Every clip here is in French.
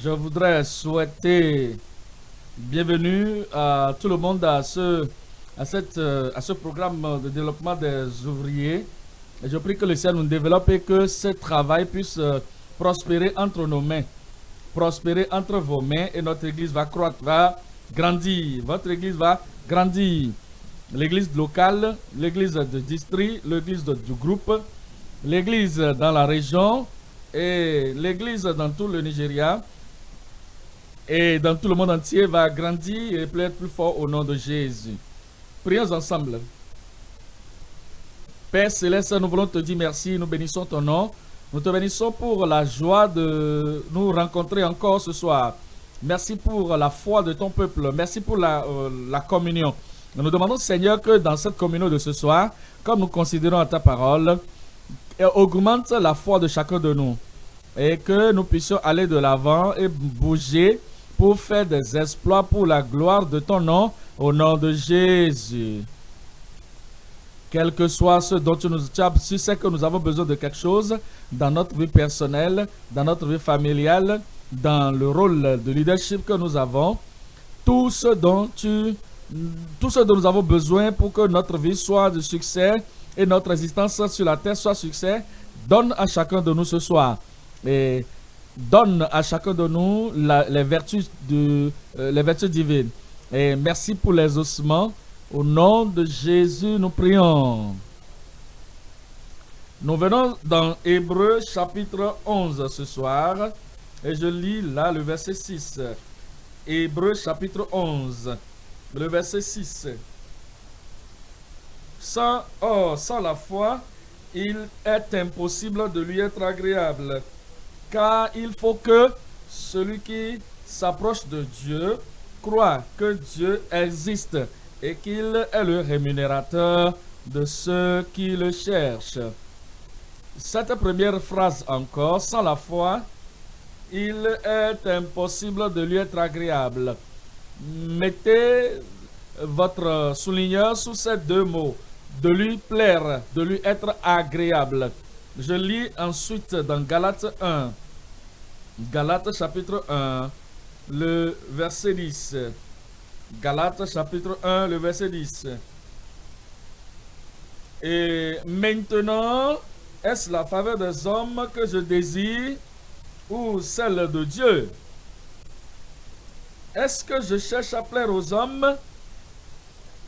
je voudrais souhaiter bienvenue à tout le monde à ce, à cette, euh, à ce programme de développement des ouvriers. Je prie que le Seigneur nous développe et que ce travail puisse euh, prospérer entre nos mains, prospérer entre vos mains et notre église va croître, va grandir. Votre église va grandir. L'église locale, l'église de district, l'église du groupe, l'église dans la région et l'église dans tout le Nigeria et dans tout le monde entier va grandir et être plus fort au nom de Jésus. Prions ensemble. Père Céleste, nous voulons te dire merci, nous bénissons ton nom. Nous te bénissons pour la joie de nous rencontrer encore ce soir. Merci pour la foi de ton peuple. Merci pour la, euh, la communion. Nous demandons, Seigneur, que dans cette communion de ce soir, comme nous considérons ta parole, augmente la foi de chacun de nous et que nous puissions aller de l'avant et bouger pour faire des exploits pour la gloire de ton nom, au nom de Jésus. Quel que soit ce dont tu nous as, si c'est que nous avons besoin de quelque chose dans notre vie personnelle, dans notre vie familiale, dans le rôle de leadership que nous avons, tout ce dont nous avons besoin pour que notre vie soit de succès et notre existence sur la terre soit succès, donne à chacun de nous ce soir. Et donne à chacun de nous les, vertus de, euh, les vertus divines. Et merci pour les ossements. Au nom de Jésus, nous prions. Nous venons dans Hébreu chapitre 11 ce soir. Et je lis là le verset 6. Hébreu chapitre 11, le verset 6. Sans, oh, sans la foi, il est impossible de lui être agréable car il faut que celui qui s'approche de Dieu croit que Dieu existe et qu'il est le rémunérateur de ceux qui le cherchent. Cette première phrase encore, sans la foi, il est impossible de lui être agréable. Mettez votre souligneur sous ces deux mots, de lui plaire, de lui être agréable. Je lis ensuite dans Galates 1, Galates chapitre 1, le verset 10. Galates chapitre 1, le verset 10. Et maintenant, est-ce la faveur des hommes que je désire ou celle de Dieu? Est-ce que je cherche à plaire aux hommes?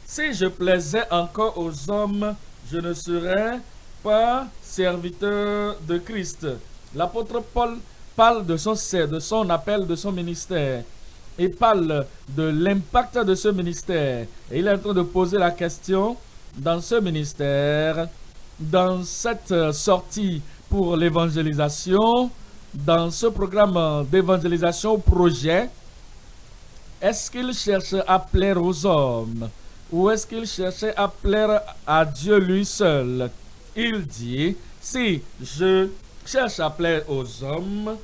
Si je plaisais encore aux hommes, je ne serais pas serviteur de Christ. L'apôtre Paul parle de son, de son appel, de son ministère. Il parle de l'impact de ce ministère. Il est en train de poser la question dans ce ministère, dans cette sortie pour l'évangélisation, dans ce programme d'évangélisation projet, est-ce qu'il cherche à plaire aux hommes ou est-ce qu'il cherchait à plaire à Dieu lui seul? Il dit, si je cherche à plaire aux hommes,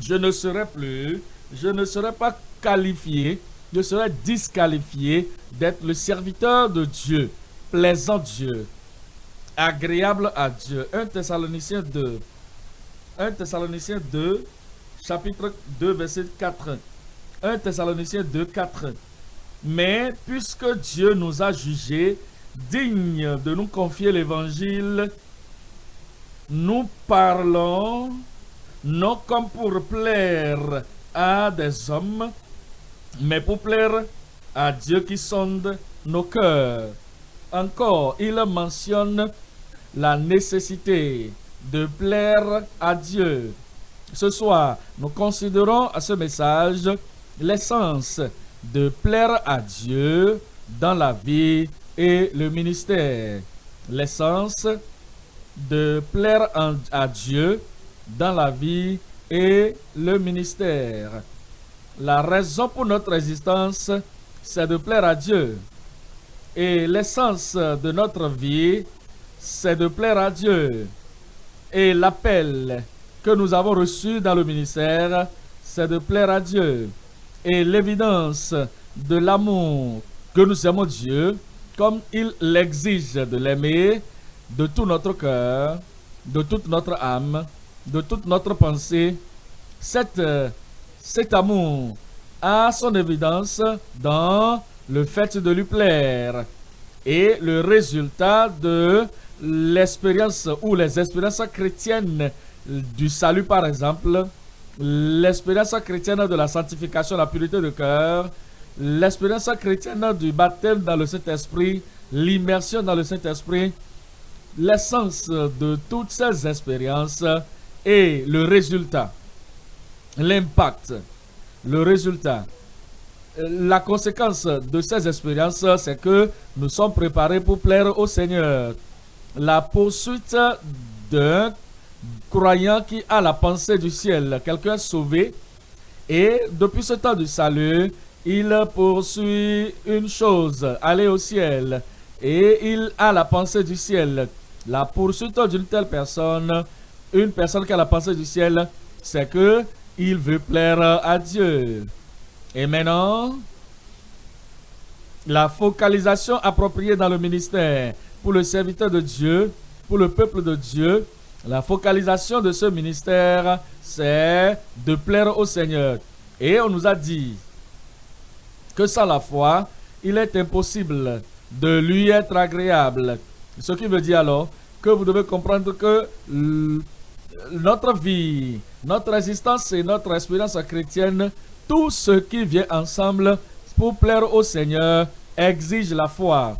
je ne serai plus, je ne serai pas qualifié, je serai disqualifié d'être le serviteur de Dieu, plaisant Dieu, agréable à Dieu. 1 Thessaloniciens 2. 1 Thessaloniciens 2, chapitre 2, verset 4. 1 Thessaloniciens 2, 4. Mais puisque Dieu nous a jugés dignes de nous confier l'évangile nous parlons non comme pour plaire à des hommes, mais pour plaire à Dieu qui sonde nos cœurs. Encore, il mentionne la nécessité de plaire à Dieu. Ce soir, nous considérons à ce message l'essence de plaire à Dieu dans la vie et le ministère. L'essence de plaire à Dieu dans la vie et le ministère. La raison pour notre existence, c'est de plaire à Dieu. Et l'essence de notre vie, c'est de plaire à Dieu. Et l'appel que nous avons reçu dans le ministère, c'est de plaire à Dieu. Et l'évidence de l'amour que nous aimons Dieu, comme il l'exige de l'aimer, de tout notre cœur, de toute notre âme, de toute notre pensée, cette euh, cet amour a son évidence dans le fait de lui plaire. Et le résultat de l'expérience ou les expériences chrétiennes du salut, par exemple, l'expérience chrétienne de la sanctification, la pureté de cœur, l'expérience chrétienne du baptême dans le Saint-Esprit, l'immersion dans le Saint-Esprit, l'essence de toutes ces expériences et le résultat, l'impact, le résultat. La conséquence de ces expériences, c'est que nous sommes préparés pour plaire au Seigneur. La poursuite d'un croyant qui a la pensée du ciel, quelqu'un sauvé, et depuis ce temps du salut, il poursuit une chose, aller au ciel, et il a la pensée du ciel. La poursuite d'une telle personne, une personne qui a la pensée du ciel, c'est que il veut plaire à Dieu. Et maintenant, la focalisation appropriée dans le ministère pour le serviteur de Dieu, pour le peuple de Dieu, la focalisation de ce ministère, c'est de plaire au Seigneur. Et on nous a dit que sans la foi, il est impossible de lui être agréable. Ce qui veut dire alors que vous devez comprendre que notre vie, notre existence et notre expérience chrétienne, tout ce qui vient ensemble pour plaire au Seigneur exige la foi.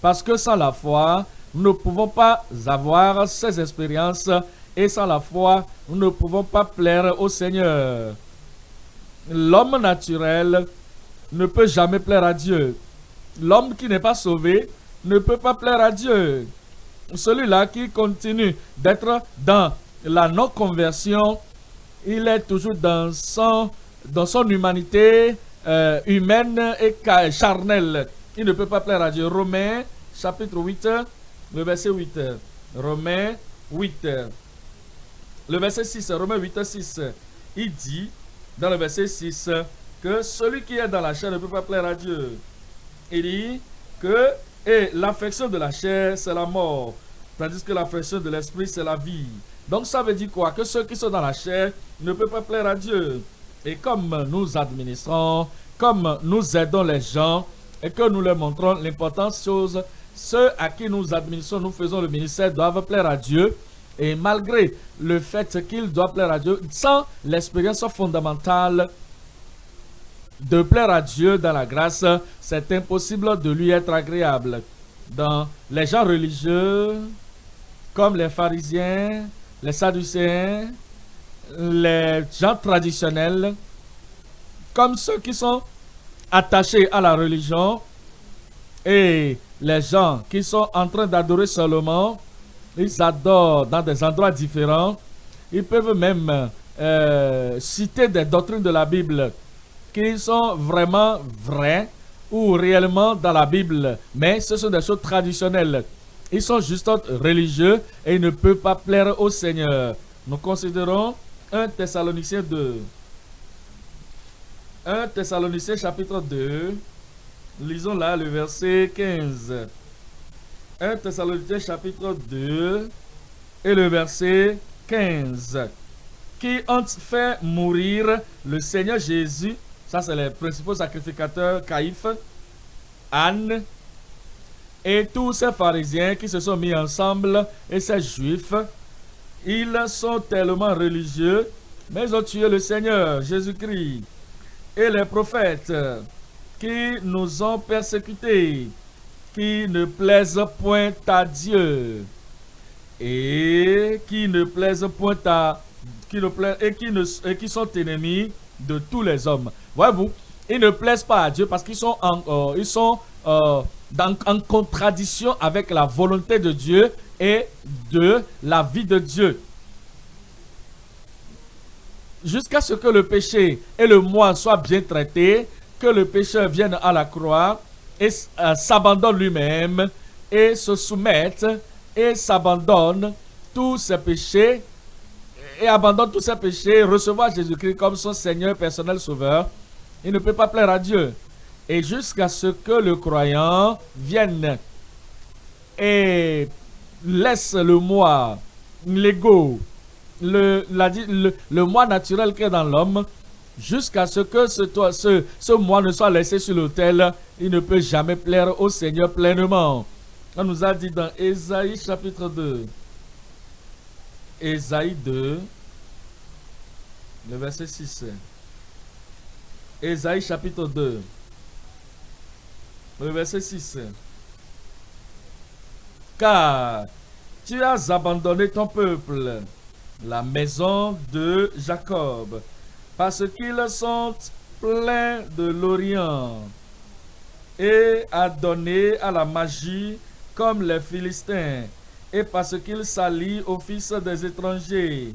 Parce que sans la foi, nous ne pouvons pas avoir ces expériences et sans la foi, nous ne pouvons pas plaire au Seigneur. L'homme naturel ne peut jamais plaire à Dieu. L'homme qui n'est pas sauvé ne peut pas plaire à Dieu. Celui-là qui continue d'être dans la non-conversion, il est toujours dans son, humanité euh, humaine et charnelle. Il ne peut pas plaire à Dieu. Romains chapitre 8, le verset 8. Romains 8. Le verset 6, Romains 8, 6. Il dit, dans le verset 6, que celui qui est dans la chair ne peut pas plaire à Dieu. Il dit que et l'affection de la chair, c'est la mort, tandis que l'affection de l'esprit, c'est la vie. Donc ça veut dire quoi? Que ceux qui sont dans la chair ne peuvent pas plaire à Dieu. Et comme nous administrons, comme nous aidons les gens et que nous leur montrons l'importance chose ceux à qui nous administrons, nous faisons le ministère, doivent plaire à Dieu. Et malgré le fait qu'ils doivent plaire à Dieu, sans l'expérience fondamentale de plaire à Dieu dans la grâce, c'est impossible de lui être agréable. Dans les gens religieux, comme les pharisiens, les sadducéens, les gens traditionnels, comme ceux qui sont attachés à la religion et les gens qui sont en train d'adorer seulement, ils adorent dans des endroits différents. Ils peuvent même euh, citer des doctrines de la Bible qui sont vraiment vraies ou réellement dans la Bible. Mais ce sont des choses traditionnelles. Ils sont juste religieux et ils ne peuvent pas plaire au Seigneur. Nous considérons 1 Thessaloniciens 2. 1 Thessaloniciens chapitre 2. Lisons là le verset 15. 1 Thessaloniciens chapitre 2 et le verset 15. Qui ont fait mourir le Seigneur Jésus. Ça, c'est les principaux sacrificateurs Caïphe, Anne et tous ces pharisiens qui se sont mis ensemble et ces juifs. Ils sont tellement religieux, mais ils ont tué le Seigneur Jésus-Christ et les prophètes qui nous ont persécutés, qui ne plaisent point à Dieu et qui ne plaisent point à qui ne plaisent, et qui ne et qui sont ennemis de tous les hommes. Voyez-vous, ils ne plaisent pas à Dieu parce qu'ils sont en euh, ils sont euh, en contradiction avec la volonté de Dieu et de la vie de Dieu. Jusqu'à ce que le péché et le moi soient bien traités, que le pécheur vienne à la croix et euh, s'abandonne lui-même et se soumette et s'abandonne tous ses péchés et abandonne tous ses péchés, recevoir Jésus-Christ comme son Seigneur personnel sauveur, il ne peut pas plaire à Dieu. Et jusqu'à ce que le croyant vienne et laisse le moi, l'ego, le, le, moi naturel qui est dans l'homme jusqu'à ce que ce, ce, ce mois ne soit laissé sur l'autel, il ne peut jamais plaire au Seigneur pleinement. On nous a dit dans Ésaïe chapitre 2. Ésaïe 2, le verset 6. Ésaïe chapitre 2, le verset 6. Car tu as abandonné ton peuple, la maison de Jacob, parce qu'ils sont pleins de l'Orient, et a donné à la magie comme les Philistins, et parce qu'ils s'allient au fils des étrangers.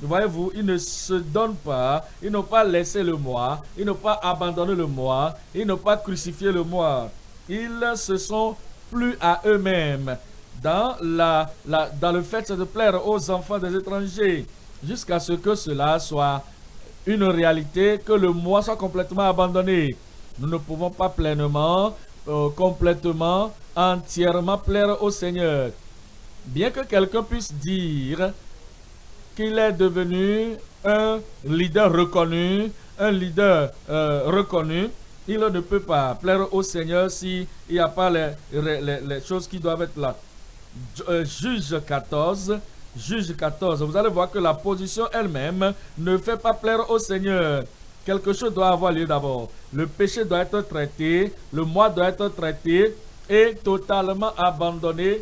Voyez-vous, ils ne se donnent pas, ils n'ont pas laissé le moi, ils n'ont pas abandonné le moi, ils n'ont pas crucifié le moi. Ils se sont plus à eux-mêmes dans, la, dans le fait de plaire aux enfants des étrangers, jusqu'à ce que cela soit une réalité, que le moi soit complètement abandonné. Nous ne pouvons pas pleinement, euh, complètement, entièrement plaire au Seigneur. Bien que quelqu'un puisse dire qu'il est devenu un leader reconnu, un leader euh, reconnu, il ne peut pas plaire au Seigneur s'il n'y a pas les, les, les, choses qui doivent être là. Euh, juge 14, Juge 14, vous allez voir que la position elle-même ne fait pas plaire au Seigneur. Quelque chose doit avoir lieu d'abord. Le péché doit être traité, le moi doit être traité et totalement abandonné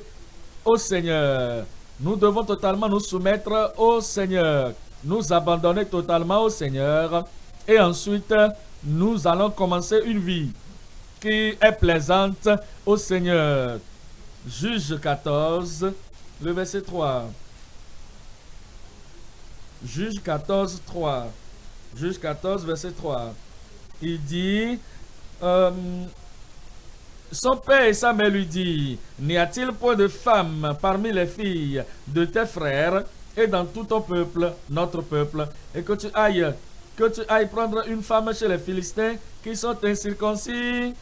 au Seigneur. Nous devons totalement nous soumettre au Seigneur, nous abandonner totalement au Seigneur et ensuite nous allons commencer une vie qui est plaisante au Seigneur. Juge 14, le verset 3. Juge 14, 3. Juge 14, verset 3. Il dit, euh, son père et sa mère lui dit, n'y a-t-il point de femme parmi les filles de tes frères et dans tout ton peuple, notre peuple, et que tu ailles, que tu ailles prendre une femme chez les Philistins qui sont incirconcis?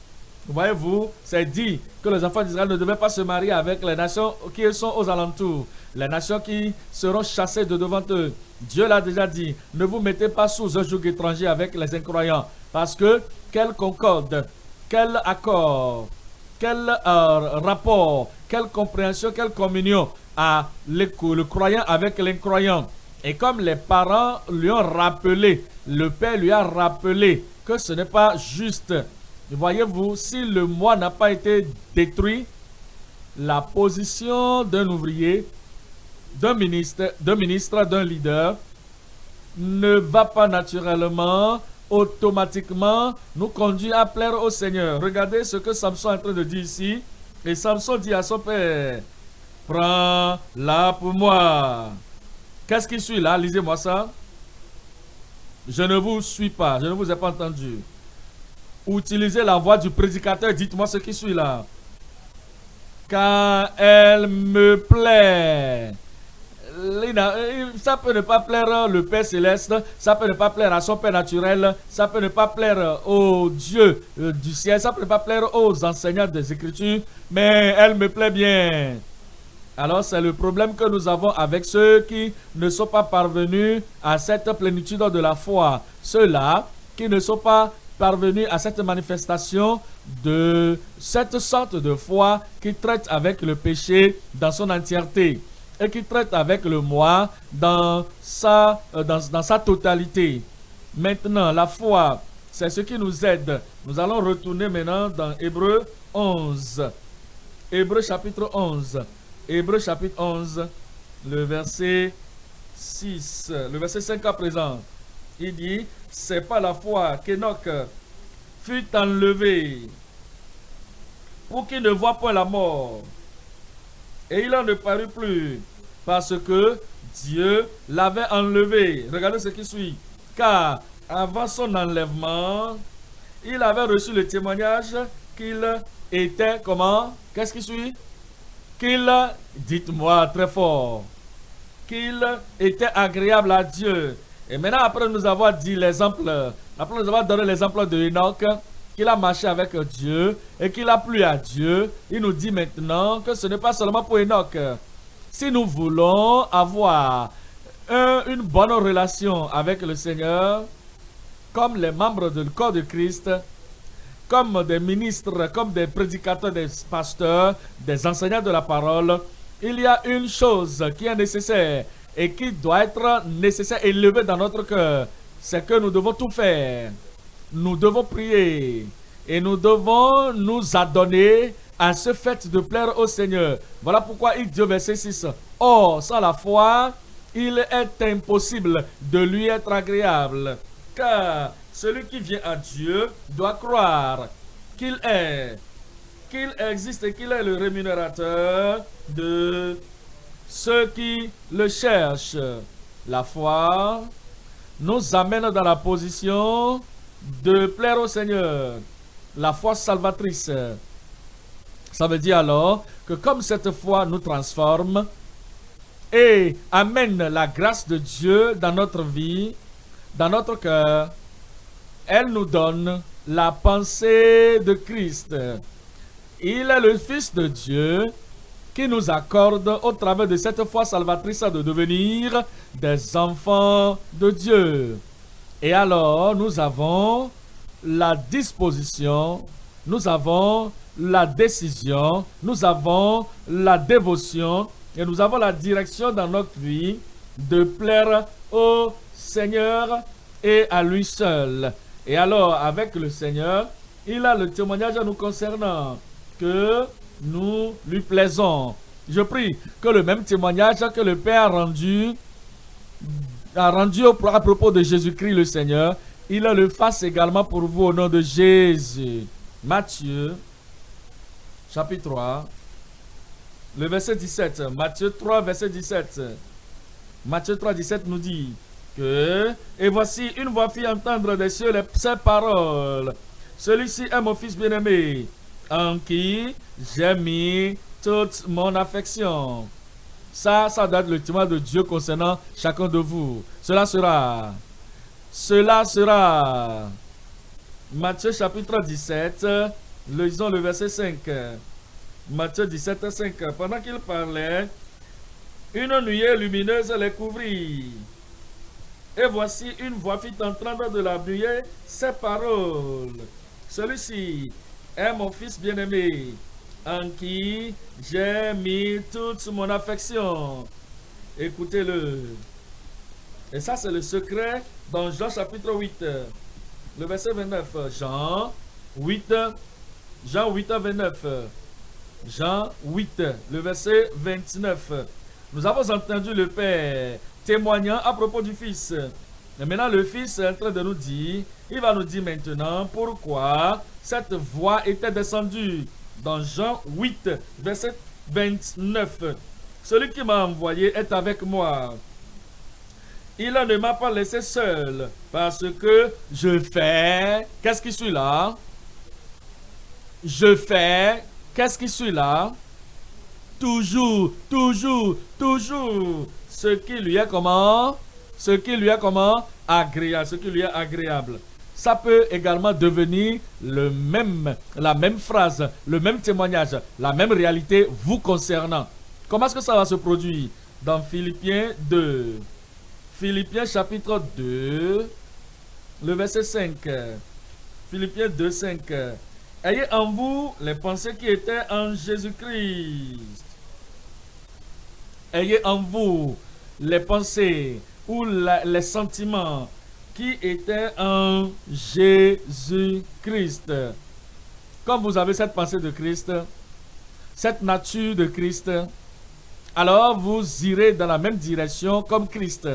Voyez-vous, c'est dit que les enfants d'Israël ne devaient pas se marier avec les nations qui sont aux alentours, les nations qui seront chassées de devant eux. Dieu l'a déjà dit, ne vous mettez pas sous un joug étranger avec les incroyants, parce que quelle concorde, quel accord, quel euh, rapport, quelle compréhension, quelle communion a le, le croyant avec l'incroyant? Et comme les parents lui ont rappelé, le père lui a rappelé que ce n'est pas juste Voyez-vous, si le moi n'a pas été détruit, la position d'un ouvrier, d'un ministre, d'un ministre, d'un leader ne va pas naturellement, automatiquement nous conduire à plaire au Seigneur. Regardez ce que Samson est en train de dire ici. Et Samson dit à son père, prends-la pour moi. Qu'est-ce qui suit là? Lisez-moi ça. Je ne vous suis pas, je ne vous ai pas entendu utilisez la voix du prédicateur. Dites-moi ce qui suit là. Car elle me plaît. Ça peut ne pas plaire le Père céleste, ça peut ne pas plaire à son Père naturel, ça peut ne pas plaire au Dieu euh, du ciel, ça peut ne pas plaire aux enseignants des Écritures, mais elle me plaît bien. Alors c'est le problème que nous avons avec ceux qui ne sont pas parvenus à cette plénitude de la foi. Ceux-là qui ne sont pas parvenu à cette manifestation de cette sorte de foi qui traite avec le péché dans son entièreté et qui traite avec le moi dans sa, euh, dans, dans sa totalité. Maintenant, la foi, c'est ce qui nous aide. Nous allons retourner maintenant dans Hébreu 11. Hébreu chapitre 11. Hébreu chapitre 11, le verset 6, le verset 5 à présent. Il dit, c'est pas la foi qu'Enoch fut enlevé pour qu'il ne voit pas la mort. Et il en ne parut plus parce que Dieu l'avait enlevé. Regardez ce qui suit. Car avant son enlèvement, il avait reçu le témoignage qu'il était comment? Qu'est-ce qui suit? Qu'il, dites-moi très fort, qu'il était agréable à Dieu et maintenant, après nous avoir dit l'exemple, après nous avoir donné l'exemple de Enoch, qu'il a marché avec Dieu et qu'il a plu à Dieu, il nous dit maintenant que ce n'est pas seulement pour Enoch. Si nous voulons avoir une bonne relation avec le Seigneur, comme les membres du corps de Christ, comme des ministres, comme des prédicateurs, des pasteurs, des enseignants de la parole, il y a une chose qui est nécessaire et qui doit être nécessaire élevée dans notre cœur. C'est que nous devons tout faire. Nous devons prier et nous devons nous adonner à ce fait de plaire au Seigneur. Voilà pourquoi il dit au verset 6, Or, sans la foi, il est impossible de lui être agréable. Car celui qui vient à Dieu doit croire qu'il est, qu'il existe et qu'il est le rémunérateur de ceux qui le cherchent. La foi nous amène dans la position de plaire au Seigneur. La foi salvatrice. Ça veut dire alors que comme cette foi nous transforme et amène la grâce de Dieu dans notre vie, dans notre cœur, elle nous donne la pensée de Christ. Il est le Fils de Dieu qui nous accorde au travers de cette foi salvatrice de devenir des enfants de Dieu. Et alors, nous avons la disposition, nous avons la décision, nous avons la dévotion et nous avons la direction dans notre vie de plaire au Seigneur et à lui seul. Et alors, avec le Seigneur, il a le témoignage à nous concernant, que nous lui plaisons. Je prie que le même témoignage que le Père a rendu, a rendu à propos de Jésus-Christ le Seigneur, il le fasse également pour vous au nom de Jésus. Matthieu, chapitre 3, le verset 17. Matthieu 3, verset 17. Matthieu 3, 17 nous dit, que, et voici une voix fit entendre des cieux les, ces paroles. Celui-ci est mon fils bien-aimé, en qui j'ai mis toute mon affection. Ça, ça doit être le témoin de Dieu concernant chacun de vous. Cela sera. Cela sera. Matthieu chapitre 17, lisons le verset 5. Matthieu 17, 5. Pendant qu'il parlait, une nuée lumineuse les couvrit. Et voici une voix fit entendre de la buée ces paroles. Celui-ci est mon fils bien-aimé, en qui j'ai mis toute mon affection. Écoutez-le. Et ça, c'est le secret dans Jean chapitre 8, le verset 29. Jean 8, Jean 8, 29. Jean 8, le verset 29. Nous avons entendu le Père témoignant à propos du Fils. Et maintenant, le Fils est en train de nous dire, il va nous dire maintenant pourquoi cette voix était descendue dans Jean 8, verset 29. Celui qui m'a envoyé est avec moi. Il ne m'a pas laissé seul parce que je fais... Qu'est-ce qui suit là? Je fais... Qu'est-ce qui suit là? Toujours, toujours, toujours ce qui lui est comment? Ce qui lui est comment? Agréable, ce qui lui est agréable. Ça peut également devenir le même, la même phrase, le même témoignage, la même réalité vous concernant. Comment est-ce que ça va se produire? Dans Philippiens 2. Philippiens chapitre 2, le verset 5. Philippiens 2, 5. Ayez en vous les pensées qui étaient en Jésus-Christ. Ayez en vous les pensées ou les sentiments qui étaient en Jésus-Christ. Comme vous avez cette pensée de Christ, cette nature de Christ, alors vous irez dans la même direction comme Christ.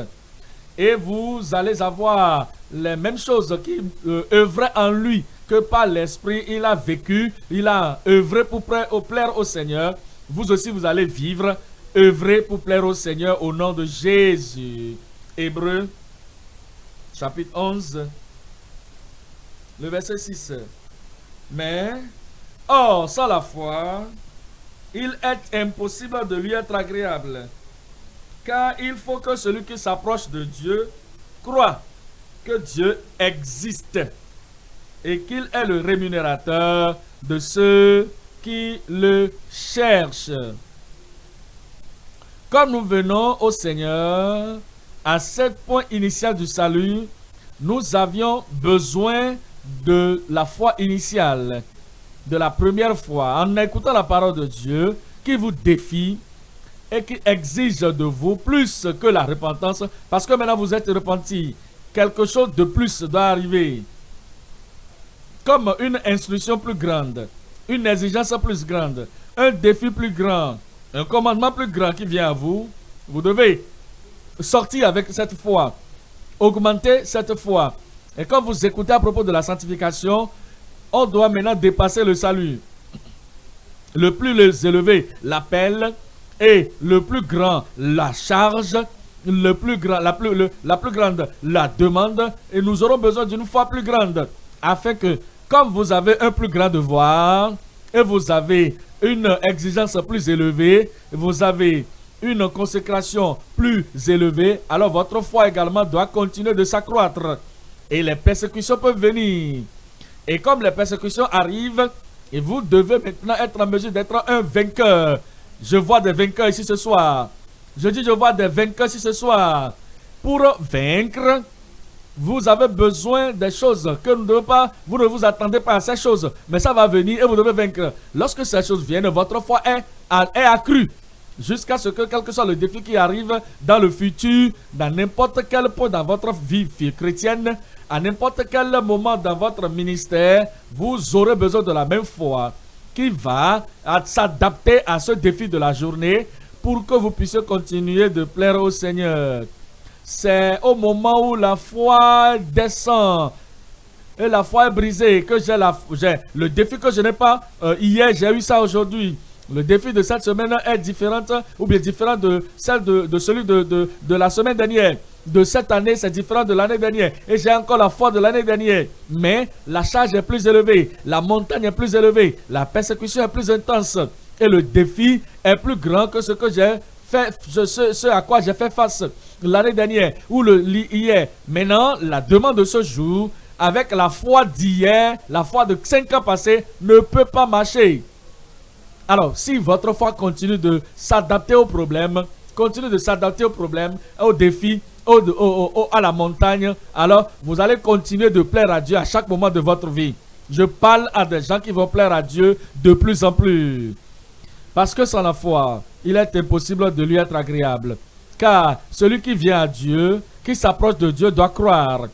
Et vous allez avoir les mêmes choses qui euh, œuvraient en lui que par l'Esprit. Il a vécu, il a œuvré pour plaire au Seigneur. Vous aussi, vous allez vivre œuvrer pour plaire au Seigneur au nom de Jésus. Hébreu, chapitre 11, le verset 6. Mais, or, sans la foi, il est impossible de lui être agréable. Car il faut que celui qui s'approche de Dieu croit que Dieu existe et qu'il est le rémunérateur de ceux qui le cherchent. Comme nous venons au Seigneur, à ce point initial du salut, nous avions besoin de la foi initiale, de la première fois, en écoutant la parole de Dieu qui vous défie et qui exige de vous plus que la repentance, parce que maintenant vous êtes repenti. Quelque chose de plus doit arriver. Comme une instruction plus grande, une exigence plus grande, un défi plus grand, un commandement plus grand qui vient à vous. Vous devez sortir avec cette foi, augmenter cette foi. Et quand vous écoutez à propos de la sanctification, on doit maintenant dépasser le salut. Le plus élevé, l'appel, et le plus grand, la charge, le plus grand, la, plus, la plus grande, la demande. Et nous aurons besoin d'une foi plus grande. Afin que, comme vous avez un plus grand devoir, et vous avez une exigence plus élevée, vous avez une consécration plus élevée, alors votre foi également doit continuer de s'accroître. Et les persécutions peuvent venir. Et comme les persécutions arrivent, et vous devez maintenant être en mesure d'être un vainqueur. Je vois des vainqueurs ici ce soir. Je dis je vois des vainqueurs ici ce soir. Pour vaincre, vous avez besoin des choses que nous ne devons pas, vous ne vous attendez pas à ces choses, mais ça va venir et vous devez vaincre. Lorsque ces choses viennent, votre foi est, est accrue jusqu'à ce que, quel que soit le défi qui arrive dans le futur, dans n'importe quel point dans votre vie chrétienne, à n'importe quel moment dans votre ministère, vous aurez besoin de la même foi qui va s'adapter à ce défi de la journée pour que vous puissiez continuer de plaire au Seigneur. C'est au moment où la foi descend et la foi est brisée que j'ai le défi que je n'ai pas euh, hier, j'ai eu ça aujourd'hui. Le défi de cette semaine est différent ou bien différent de celle de, celui de, de, la semaine dernière. De cette année, c'est différent de l'année dernière. Et j'ai encore la foi de l'année dernière. Mais la charge est plus élevée, la montagne est plus élevée, la persécution est plus intense. Et le défi est plus grand que ce que j'ai ce, à quoi j'ai fait face l'année dernière ou le hier. Maintenant, la demande de ce jour, avec la foi d'hier, la foi de cinq ans passés, ne peut pas marcher. Alors, si votre foi continue de s'adapter aux problèmes, continue de s'adapter aux problèmes, aux défis, à la montagne, alors vous allez continuer de plaire à Dieu à chaque moment de votre vie. Je parle à des gens qui vont plaire à Dieu de plus en plus. Parce que sans la foi, il est impossible de lui être agréable. Car celui qui vient à Dieu, qui s'approche de Dieu, doit croire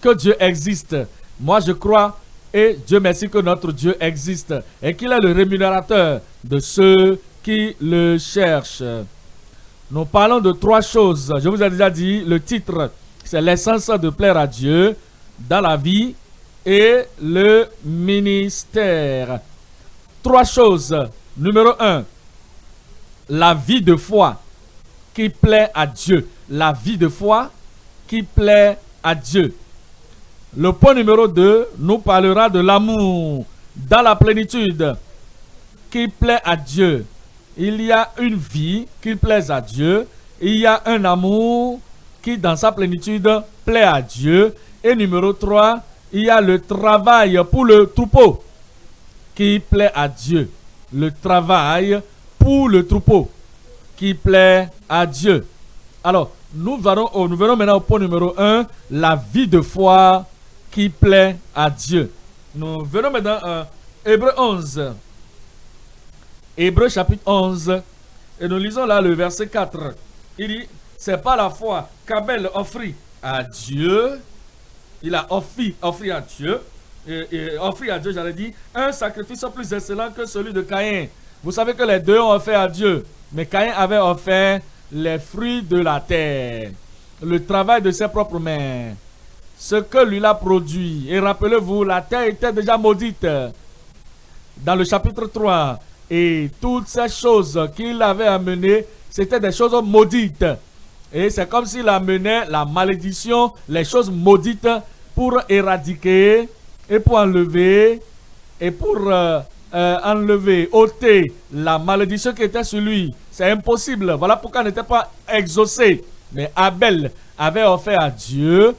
que Dieu existe. Moi, je crois et Dieu merci que notre Dieu existe et qu'il est le rémunérateur de ceux qui le cherchent. Nous parlons de trois choses. Je vous ai déjà dit, le titre, c'est l'essence de plaire à Dieu dans la vie et le ministère. Trois choses. Numéro un, la vie de foi qui plaît à Dieu. La vie de foi qui plaît à Dieu. Le point numéro 2 nous parlera de l'amour dans la plénitude qui plaît à Dieu. Il y a une vie qui plaise à Dieu. Il y a un amour qui, dans sa plénitude, plaît à Dieu. Et numéro 3, il y a le travail pour le troupeau qui plaît à Dieu. Le travail pour le troupeau qui plaît à Dieu. Alors, nous verrons, nous verrons maintenant au point numéro 1, la vie de foi qui plaît à Dieu. Nous venons maintenant à Hébreu 11. Hébreu chapitre 11. Et nous lisons là le verset 4. Il dit, c'est pas la foi qu'Abel offrit à Dieu. Il a offert, offert à Dieu. Et, offert à Dieu, j'allais dire, un sacrifice plus excellent que celui de Caïn. Vous savez que les deux ont offert à Dieu. Mais Caïn avait offert les fruits de la terre. Le travail de ses propres mains ce que lui a produit. Et rappelez-vous, la terre était déjà maudite dans le chapitre 3. Et toutes ces choses qu'il avait amenées, c'était des choses maudites. Et c'est comme s'il amenait la malédiction, les choses maudites pour éradiquer et pour enlever et pour euh, euh, enlever, ôter la malédiction qui était sur lui. C'est impossible. Voilà pourquoi il n'était pas exaucé. Mais Abel avait offert à Dieu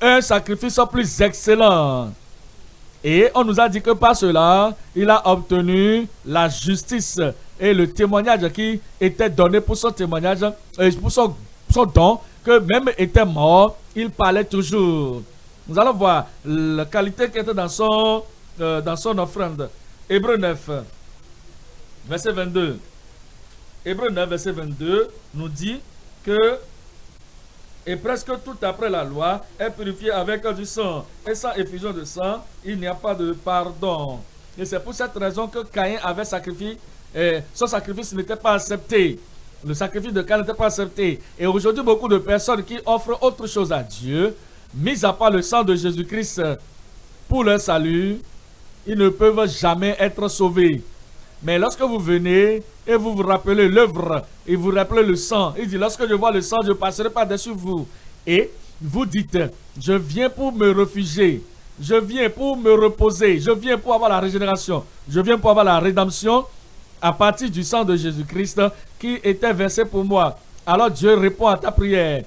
un sacrifice plus excellent. Et on nous a dit que par cela, il a obtenu la justice et le témoignage qui était donné pour son témoignage, et pour son, don, que même était mort, il parlait toujours. Nous allons voir la qualité qui était dans son, euh, dans son offrande. Hébreu 9, verset 22. Hébreu 9, verset 22 nous dit que et presque tout après la loi est purifié avec du sang. Et sans effusion de sang, il n'y a pas de pardon. Et c'est pour cette raison que Caïn avait sacrifié, et son sacrifice n'était pas accepté. Le sacrifice de Caïn n'était pas accepté. Et aujourd'hui, beaucoup de personnes qui offrent autre chose à Dieu, mis à part le sang de Jésus-Christ pour leur salut, ils ne peuvent jamais être sauvés. Mais lorsque vous venez et vous vous rappelez l'œuvre et vous rappelez le sang, il dit, lorsque je vois le sang, je passerai par-dessus vous. Et vous dites, je viens pour me réfugier, je viens pour me reposer, je viens pour avoir la régénération, je viens pour avoir la rédemption à partir du sang de Jésus-Christ qui était versé pour moi. Alors Dieu répond à ta prière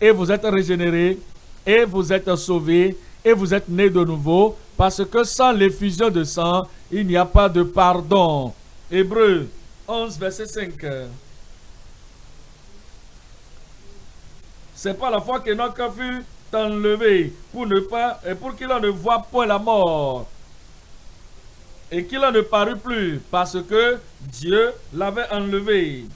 et vous êtes régénéré et vous êtes sauvé et vous êtes né de nouveau parce que sans l'effusion de sang, il n'y a pas de pardon. Hébreu 11, verset 5. C'est pas la foi qu'Enoch fut enlevé pour ne pas pour qu'il ne voit point la mort et qu'il ne parut plus parce que Dieu l'avait enlevé.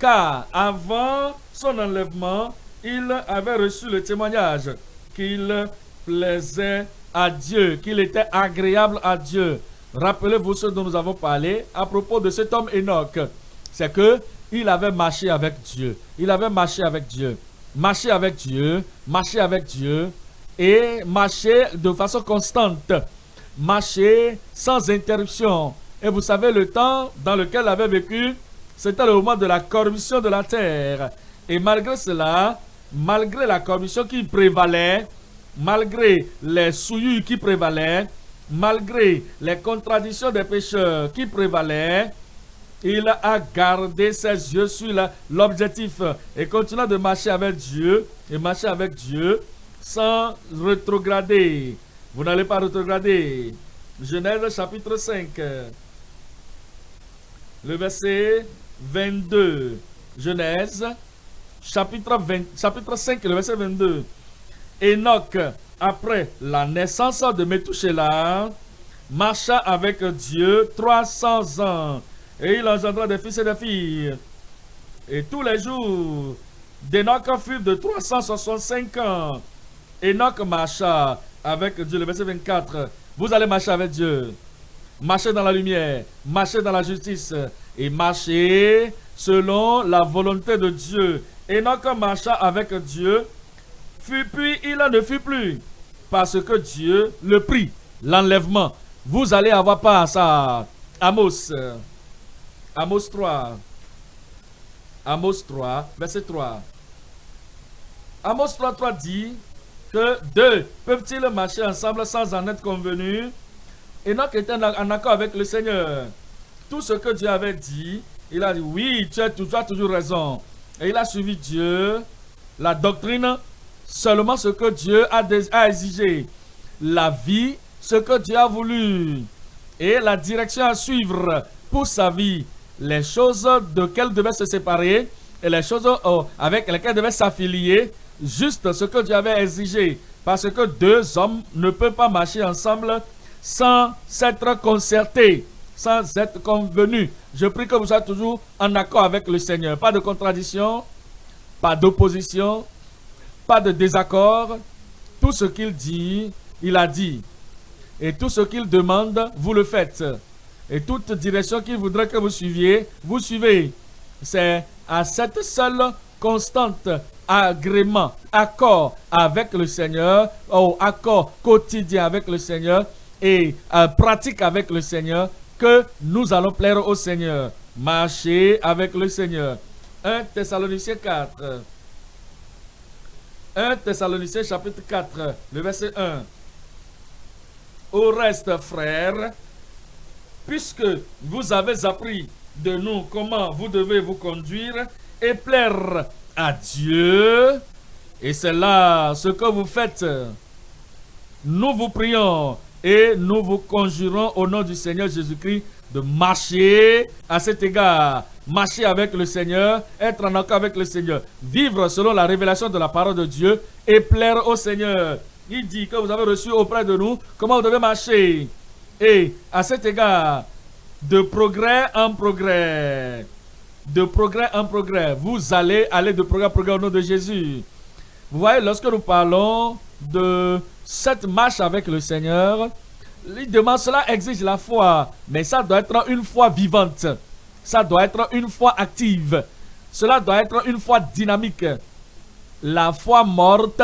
Car avant son enlèvement, il avait reçu le témoignage qu'il plaisait à Dieu, qu'il était agréable à Dieu. Rappelez-vous ce dont nous avons parlé à propos de cet homme Enoch. C'est que il avait marché avec Dieu. Il avait marché avec Dieu. Marché avec Dieu, marché avec Dieu et marché de façon constante. Marcher sans interruption. Et vous savez, le temps dans lequel il avait vécu, c'était le moment de la corruption de la terre. Et malgré cela, malgré la corruption qui prévalait, malgré les souillures qui prévalaient, malgré les contradictions des pécheurs qui prévalaient, il a gardé ses yeux sur l'objectif et continue de marcher avec Dieu et marcher avec Dieu sans rétrograder. Vous n'allez pas rétrograder. Genèse chapitre 5, le verset 22. Genèse chapitre, 20, chapitre 5, le verset 22. Enoch, après la naissance de Methuselah, marcha avec Dieu 300 ans et il engendra des fils et des filles. Et tous les jours d'Enoch furent de 365 ans. Enoch marcha avec Dieu. Le verset 24. Vous allez marcher avec Dieu. Marcher dans la lumière, marcher dans la justice et marcher selon la volonté de Dieu. Enoch marcha avec Dieu fut puis il ne fut plus. Parce que Dieu le prit, l'enlèvement. Vous allez avoir pas à ça. Amos. Amos 3. Amos 3, verset 3. Amos 3, 3 dit que deux peuvent-ils marcher ensemble sans en être convenus? Enoch était en accord avec le Seigneur. Tout ce que Dieu avait dit, il a dit oui, tu as, tu as toujours raison. Et il a suivi Dieu, la doctrine seulement ce que Dieu a, exigé. La vie, ce que Dieu a voulu. Et la direction à suivre pour sa vie. Les choses de quelles devait se séparer et les choses oh, avec lesquelles devait s'affilier. Juste ce que Dieu avait exigé. Parce que deux hommes ne peuvent pas marcher ensemble sans s'être concertés, sans être convenus. Je prie que vous soyez toujours en accord avec le Seigneur. Pas de contradiction, pas d'opposition, pas de désaccord. Tout ce qu'il dit, il a dit. Et tout ce qu'il demande, vous le faites. Et toute direction qu'il voudrait que vous suiviez, vous suivez. C'est à cette seule constante agrément, accord avec le Seigneur, ou accord quotidien avec le Seigneur et euh, pratique avec le Seigneur que nous allons plaire au Seigneur. Marcher avec le Seigneur. 1 Thessaloniciens 4. 1 Thessaloniciens chapitre 4, le verset 1. Au reste, frères, puisque vous avez appris de nous comment vous devez vous conduire et plaire à Dieu, et c'est là ce que vous faites, nous vous prions et nous vous conjurons au nom du Seigneur Jésus-Christ de marcher à cet égard marcher avec le Seigneur, être en accord avec le Seigneur, vivre selon la révélation de la parole de Dieu et plaire au Seigneur. Il dit que vous avez reçu auprès de nous comment vous devez marcher. Et à cet égard, de progrès en progrès, de progrès en progrès, vous allez aller de progrès en progrès au nom de Jésus. Vous voyez, lorsque nous parlons de cette marche avec le Seigneur, demande cela exige la foi, mais ça doit être une foi vivante. Ça doit être une foi active. Cela doit être une foi dynamique. La foi morte,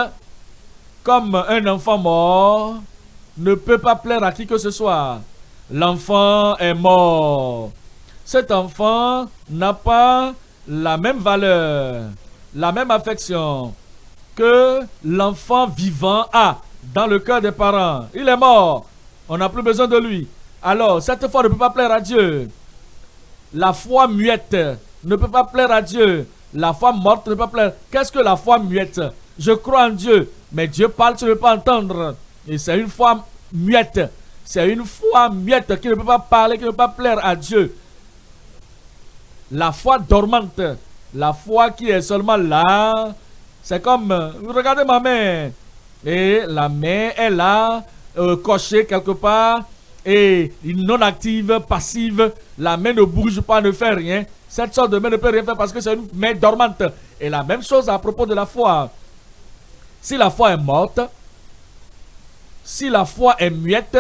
comme un enfant mort, ne peut pas plaire à qui que ce soit. L'enfant est mort. Cet enfant n'a pas la même valeur, la même affection que l'enfant vivant a dans le cœur des parents. Il est mort. On n'a plus besoin de lui. Alors, cette foi ne peut pas plaire à Dieu. La foi muette ne peut pas plaire à Dieu. La foi morte ne peut pas plaire. Qu'est-ce que la foi muette? Je crois en Dieu, mais Dieu parle, tu ne peux pas entendre. Et c'est une foi muette. C'est une foi muette qui ne peut pas parler, qui ne peut pas plaire à Dieu. La foi dormante, la foi qui est seulement là, c'est comme, regardez ma main. Et la main est là, euh, cochée quelque part, et non active, passive. La main ne bouge pas, ne fait rien. Cette sorte de main ne peut rien faire parce que c'est une main dormante. Et la même chose à propos de la foi. Si la foi est morte, si la foi est muette,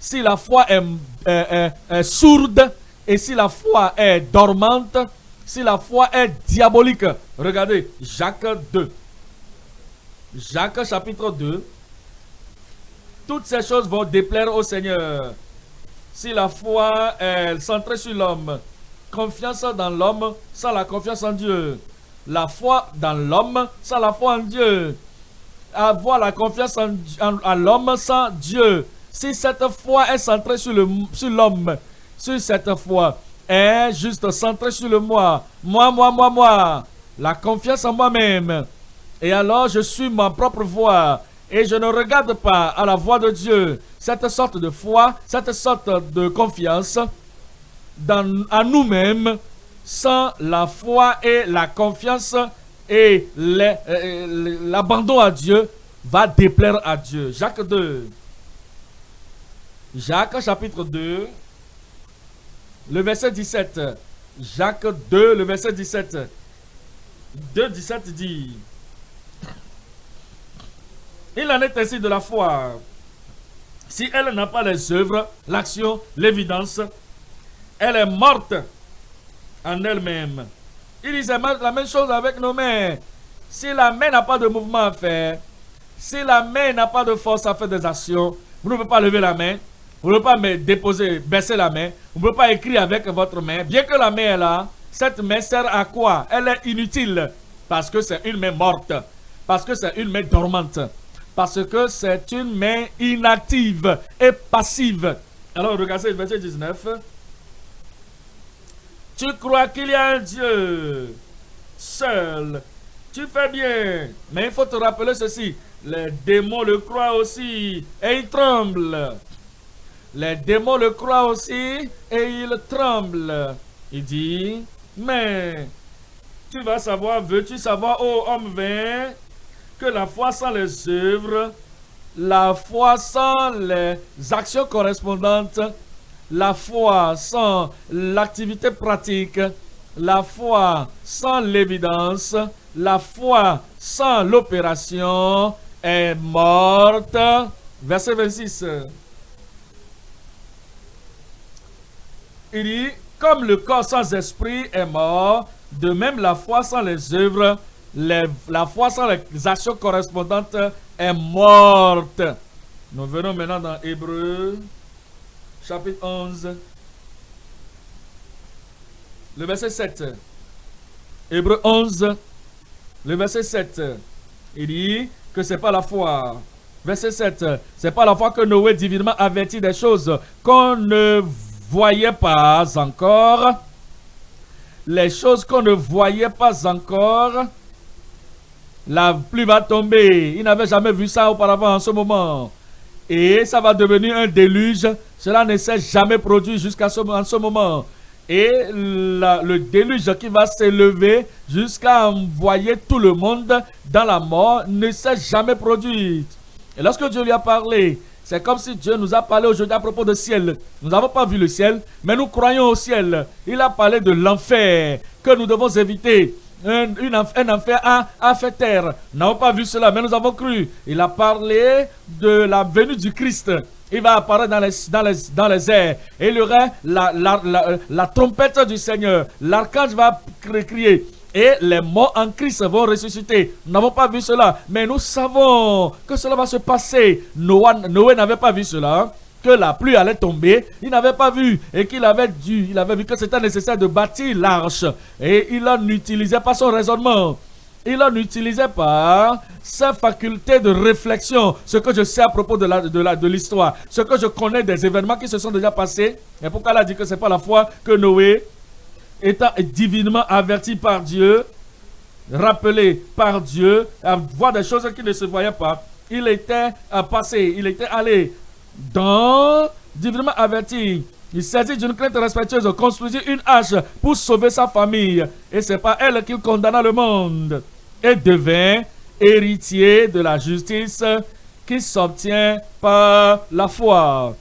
si la foi est, sourde, et si la foi est dormante, si la foi est diabolique. Regardez, Jacques 2. Jacques chapitre 2. Toutes ces choses vont déplaire au Seigneur. Si la foi est centrée sur l'homme, confiance dans l'homme sans la confiance en Dieu. La foi dans l'homme sans la foi en Dieu. Avoir la confiance en, l'homme sans Dieu. Si cette foi est centrée sur l'homme, sur, cette foi est juste centrée sur le moi. Moi, moi, moi, moi. La confiance en moi-même. Et alors je suis ma propre voix. Et je ne regarde pas à la voix de Dieu. Cette sorte de foi, cette sorte de confiance dans, à nous-mêmes sans la foi et la confiance et euh, l'abandon à Dieu va déplaire à Dieu. Jacques 2. Jacques chapitre 2, le verset 17. Jacques 2, le verset 17. 2, 17 dit Il en est ainsi de la foi. Si elle n'a pas les œuvres, l'action, l'évidence, elle est morte en elle-même. Il disait la même chose avec nos mains. Si la main n'a pas de mouvement à faire, si la main n'a pas de force à faire des actions, vous ne pouvez pas lever la main, vous ne pouvez pas déposer, baisser la main, vous ne pouvez pas écrire avec votre main. Bien que la main est là, cette main sert à quoi? Elle est inutile parce que c'est une main morte, parce que c'est une main dormante, parce que c'est une main inactive et passive. Alors regardez le verset 19. Tu crois qu'il y a un Dieu seul. Tu fais bien. Mais il faut te rappeler ceci. Les démons le croient aussi et ils tremblent. Les démons le croient aussi et ils tremblent. Il dit, mais tu vas savoir, veux-tu savoir, ô homme vain, que la foi sans les œuvres, la foi sans les actions correspondantes la foi sans l'activité pratique, la foi sans l'évidence, la foi sans l'opération est morte. Verset 26. Il dit, comme le corps sans esprit est mort, de même la foi sans les œuvres, la foi sans les actions correspondantes est morte. Nous venons maintenant dans Hébreu chapitre 11, le verset 7. Hébreu 11, le verset 7. Il dit que c'est pas la foi. Verset 7. C'est pas la foi que Noé divinement avertit des choses qu'on ne voyait pas encore. Les choses qu'on ne voyait pas encore. La pluie va tomber. Il n'avait jamais vu ça auparavant en ce moment. Et ça va devenir un déluge. Cela ne s'est jamais produit jusqu'à ce, ce moment. et le déluge qui va s'élever jusqu'à envoyer tout le monde dans la mort ne s'est jamais produit. Et lorsque Dieu lui a parlé, c'est comme si Dieu nous a parlé aujourd'hui à propos du ciel. Nous n'avons pas vu le ciel, mais nous croyons au ciel. Il a parlé de l'enfer que nous devons éviter. Un, un enfer à, à fait terre. Nous n'avons pas vu cela, mais nous avons cru. Il a parlé de la venue du Christ. Il va apparaître dans les, dans les, dans les airs. Et il y aura la, la, la, la trompette du Seigneur. L'archange va crier et les morts en Christ vont ressusciter. Nous n'avons pas vu cela, mais nous savons que cela va se passer. Noé, n'avait pas vu cela que la pluie allait tomber, il n'avait pas vu et qu'il avait dû, il avait vu que c'était nécessaire de bâtir l'arche. Et il n'utilisait pas son raisonnement. Il n'utilisait pas sa faculté de réflexion, ce que je sais à propos de l'histoire, de, l'histoire, ce que je connais des événements qui se sont déjà passés. Et pourquoi il a dit que c'est pas la foi que Noé étant divinement averti par Dieu, rappelé par Dieu, à voir des choses qui ne se voyaient pas, il était passé, il était allé dans, divinement averti, il s'agit d'une crainte respectueuse, construisit une hache pour sauver sa famille. Et c'est pas elle qu'il condamna le monde. Et devint héritier de la justice qui s'obtient par la foi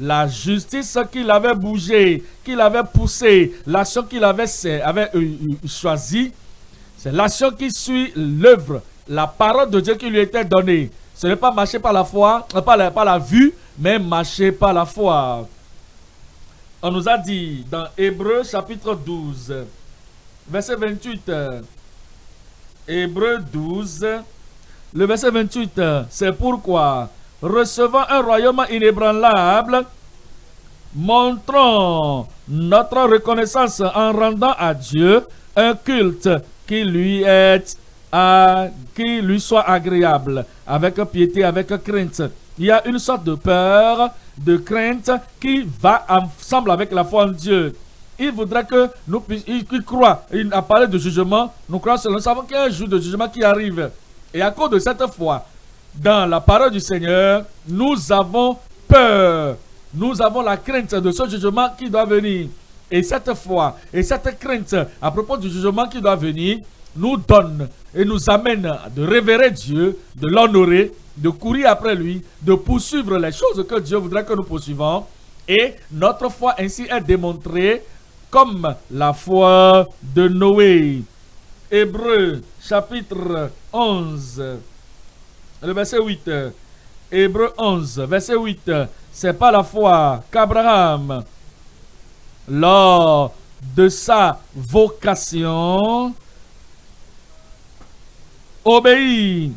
la justice qu'il avait bougé, qu'il avait poussé, l'action qu'il avait, avait euh, euh, choisie, c'est l'action qui suit l'œuvre, la parole de Dieu qui lui était donnée. Ce n'est pas marcher par la foi, euh, pas la, la vue, mais marcher par la foi. On nous a dit dans Hébreu chapitre 12, verset 28, Hébreu 12, le verset 28, c'est pourquoi recevant un royaume inébranlable, montrons notre reconnaissance en rendant à Dieu un culte qui lui est à, qui lui soit agréable, avec piété, avec crainte. Il y a une sorte de peur, de crainte qui va ensemble avec la foi en Dieu. Il voudrait que nous puissions, il, croit, il a parlé de jugement, nous croyons, nous savons qu'il y a un jour de jugement qui arrive. Et à cause de cette foi, dans la parole du Seigneur, nous avons peur. Nous avons la crainte de ce jugement qui doit venir. Et cette foi et cette crainte à propos du jugement qui doit venir nous donne et nous amène de révérer Dieu, de l'honorer, de courir après lui, de poursuivre les choses que Dieu voudrait que nous poursuivons. Et notre foi ainsi est démontrée comme la foi de Noé. Hébreu chapitre 11 le verset 8. Hébreu 11, verset 8. C'est pas la foi qu'Abraham, lors de sa vocation, obéit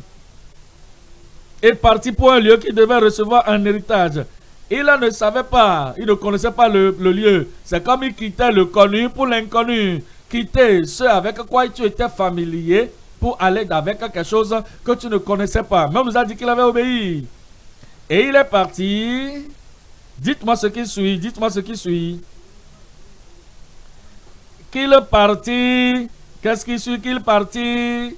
et parti pour un lieu qui devait recevoir un héritage. Il ne savait pas, il ne connaissait pas le, lieu. C'est comme il quittait le connu pour l'inconnu. Quitter ce avec quoi tu étais familier pour aller avec quelque chose que tu ne connaissais pas. Même nous a dit qu'il avait obéi. Et il est parti. Dites-moi ce qui suit. Dites-moi ce qui suit. Qu'il est parti. Qu'est-ce qui suit qu'il parti?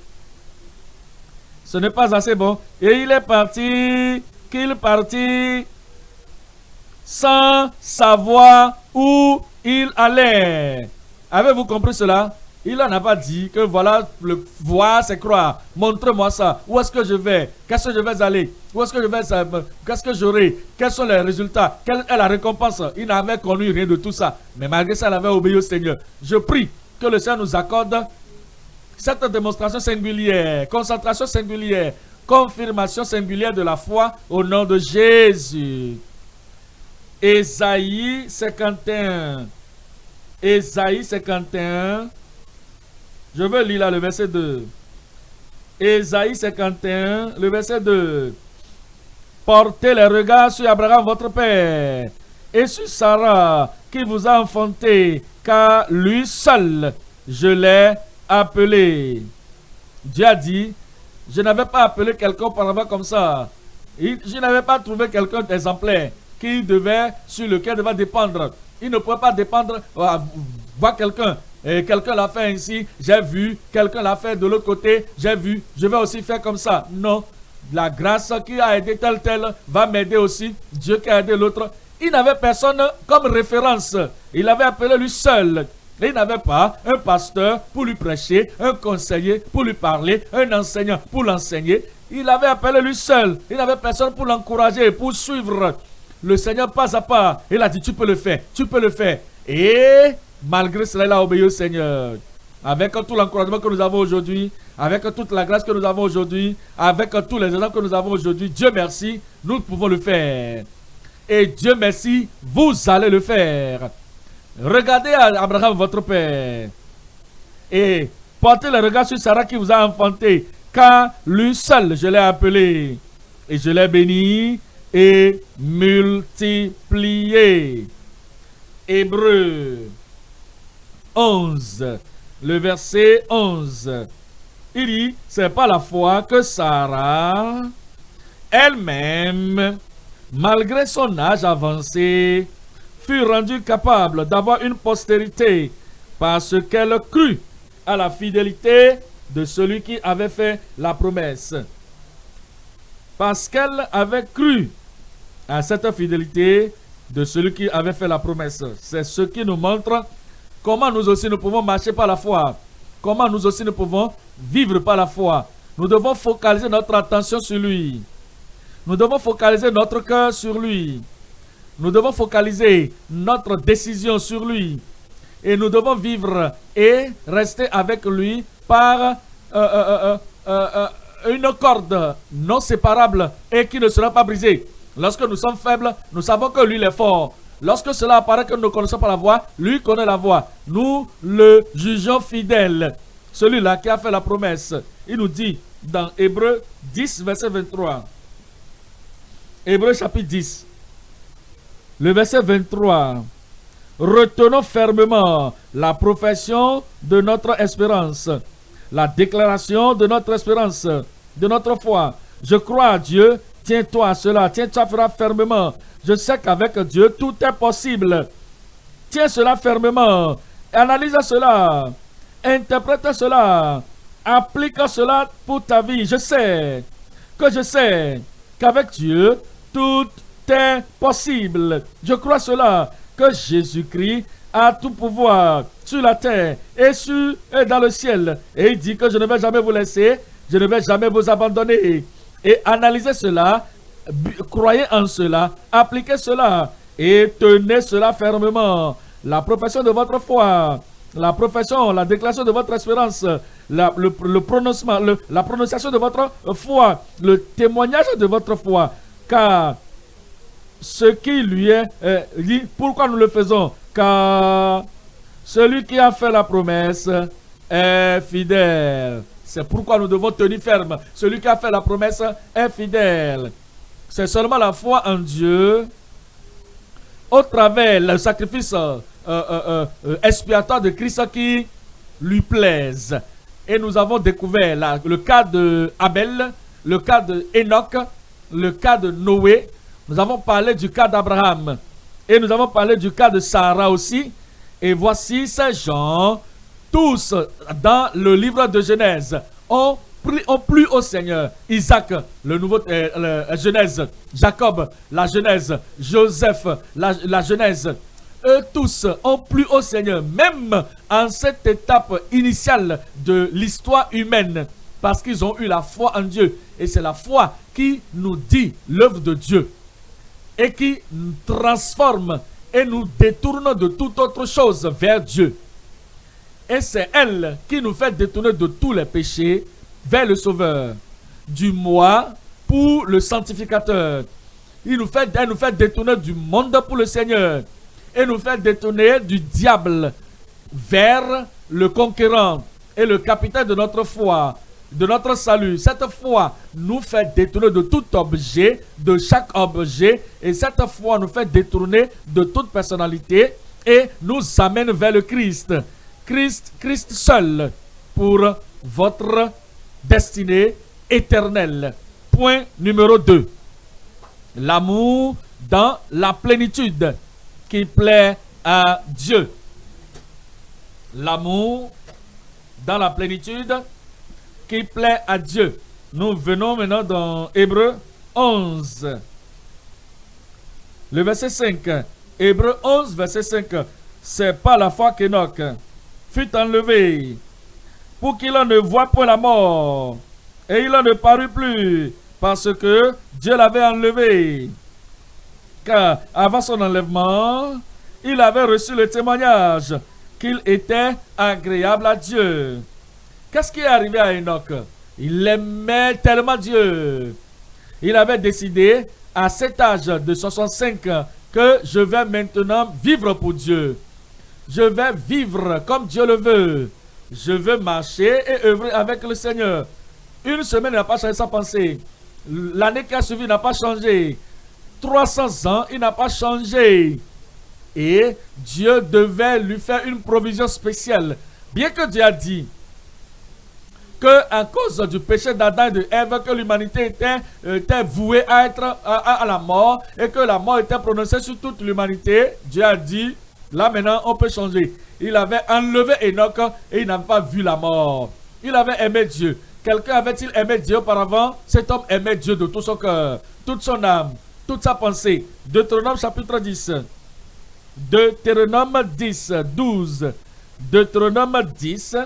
Ce n'est pas assez bon. Et il est parti. Qu'il parti sans savoir où il allait. Avez-vous compris cela? Il n'en a pas dit que voilà, le voir c'est croire. Montre-moi ça. Où est-ce que je vais? Qu'est-ce que je vais aller? Où est-ce que je vais Qu'est-ce que j'aurai? Quels sont les résultats? Quelle est la récompense? Il n'avait connu rien de tout ça. Mais malgré ça, il avait obéi au Seigneur. Je prie que le Seigneur nous accorde cette démonstration singulière, concentration singulière, confirmation singulière de la foi au nom de Jésus. Ésaïe 51. Ésaïe 51. Je veux lire là le verset 2. Ésaïe 51, le verset 2. Portez les regards sur Abraham, votre père, et sur Sarah, qui vous a enfanté, car lui seul, je l'ai appelé. Dieu a dit, je n'avais pas appelé quelqu'un auparavant comme ça. Je n'avais pas trouvé quelqu'un d'exemplaire qui devait, sur lequel devait dépendre. Il ne pouvait pas dépendre, euh, voir quelqu'un et quelqu'un l'a fait ainsi, j'ai vu. Quelqu'un l'a fait de l'autre côté, j'ai vu. Je vais aussi faire comme ça. Non. La grâce qui a aidé tel tel va m'aider aussi. Dieu qui a aidé l'autre. il n'avait personne comme référence. Il avait appelé lui seul. Et il n'avait pas un pasteur pour lui prêcher, un conseiller pour lui parler, un enseignant pour l'enseigner. Il avait appelé lui seul. Il n'avait personne pour l'encourager, pour suivre le Seigneur pas à pas. Il a dit, tu peux le faire, tu peux le faire. Et malgré cela, il a obéi au Seigneur. Avec tout l'encouragement que nous avons aujourd'hui, avec toute la grâce que nous avons aujourd'hui, avec tous les exemples que nous avons aujourd'hui, Dieu merci, nous pouvons le faire. Et Dieu merci, vous allez le faire. Regardez Abraham, votre père. Et portez le regard sur Sarah qui vous a enfanté. Car lui seul, je l'ai appelé. Et je l'ai béni et multiplié. Hébreu 11, le verset 11. Il dit, c'est pas la foi que Sarah, elle-même, malgré son âge avancé, fut rendue capable d'avoir une postérité parce qu'elle crut à la fidélité de celui qui avait fait la promesse. Parce qu'elle avait cru à cette fidélité de celui qui avait fait la promesse. C'est ce qui nous montre comment nous aussi nous pouvons marcher par la foi. Comment nous aussi nous pouvons vivre par la foi. Nous devons focaliser notre attention sur lui. Nous devons focaliser notre cœur sur lui. Nous devons focaliser notre décision sur lui. Et nous devons vivre et rester avec lui par euh, euh, euh, une corde non séparable et qui ne sera pas brisée. Lorsque nous sommes faibles, nous savons que lui est fort. Lorsque cela apparaît que nous ne connaissons pas la voix, lui connaît la voix. Nous le jugeons fidèle. Celui-là qui a fait la promesse. Il nous dit dans Hébreu 10, verset 23. Hébreu chapitre 10. Le verset 23. Retenons fermement la profession de notre espérance, la déclaration de notre espérance, de notre foi. Je crois à Dieu, tiens-toi à cela, tiens-toi fermement. Je sais qu'avec Dieu, tout est possible. Tiens cela fermement. Analyse cela. Interprète cela. Applique cela pour ta vie. Je sais que je sais qu'avec Dieu, tout possible. Je crois cela, que Jésus-Christ a tout pouvoir sur la terre et, sur, et dans le ciel. Et il dit que je ne vais jamais vous laisser, je ne vais jamais vous abandonner. Et analysez cela, croyez en cela, appliquez cela et tenez cela fermement. La profession de votre foi, la profession, la déclaration de votre espérance, la, le, prononcement, la prononciation de votre foi, le témoignage de votre foi. Car ce qui lui est euh, dit, pourquoi nous le faisons? Car celui qui a fait la promesse est fidèle. C'est pourquoi nous devons tenir ferme. Celui qui a fait la promesse est fidèle. C'est seulement la foi en Dieu, au travers le sacrifice euh, euh, expiatoire de Christ qui lui plaise. Et nous avons découvert le cas de Abel, le cas de Enoch, le cas de Noé. Nous avons parlé du cas d'Abraham. Et nous avons parlé du cas de Sarah aussi. Et voici ces gens tous dans le livre de Genèse ont plu, au Seigneur. Isaac, le nouveau euh, Genèse. Jacob, la Genèse. Joseph, la, la Genèse. Eux tous ont plu au Seigneur, même en cette étape initiale de l'histoire humaine, parce qu'ils ont eu la foi en Dieu. Et c'est la foi qui nous dit l'œuvre de Dieu et qui nous transforme et nous détourne de toute autre chose vers Dieu. Et c'est elle qui nous fait détourner de tous les péchés vers le Sauveur. Du moi pour le sanctificateur. Elle nous fait détourner du monde pour le Seigneur. Et nous fait détourner du diable vers le conquérant et le capitaine de notre foi, de notre salut. Cette foi nous fait détourner de tout objet, de chaque objet. Et cette foi nous fait détourner de toute personnalité et nous amène vers le Christ. Christ, Christ seul pour votre destinée éternelle. Point numéro 2. L'amour dans la plénitude qui plaît à Dieu. L'amour dans la plénitude qui plaît à Dieu. Nous venons maintenant dans Hébreu 11. Le verset 5. Hébreu 11, verset 5. C'est pas la foi qu'Enoch fut enlevé pour qu'il ne voit point la mort. Et il en ne parut plus parce que Dieu l'avait enlevé. Car avant son enlèvement, il avait reçu le témoignage qu'il était agréable à Dieu. Qu'est-ce qui est arrivé à Enoch? Il aimait tellement Dieu. Il avait décidé à cet âge de 65 ans que je vais maintenant vivre pour Dieu. Je vais vivre comme Dieu le veut. Je veux marcher et œuvrer avec le Seigneur. Une semaine n'a pas changé sa pensée. L'année qui a suivi n'a pas changé. 300 ans, il n'a pas changé. Et Dieu devait lui faire une provision spéciale. Bien que Dieu a dit que cause du péché d'Adam et de Ève, que l'humanité était, était, vouée à être à, la mort et que la mort était prononcée sur toute l'humanité, Dieu a dit, là maintenant on peut changer. Il avait enlevé Enoch et il n'avait pas vu la mort. Il avait aimé Dieu. Quelqu'un avait-il aimé Dieu auparavant? Cet homme aimait Dieu de tout son cœur, toute son âme, toute sa pensée. Deutéronome chapitre 10. Deutéronome 10, 12. Deutéronome 10,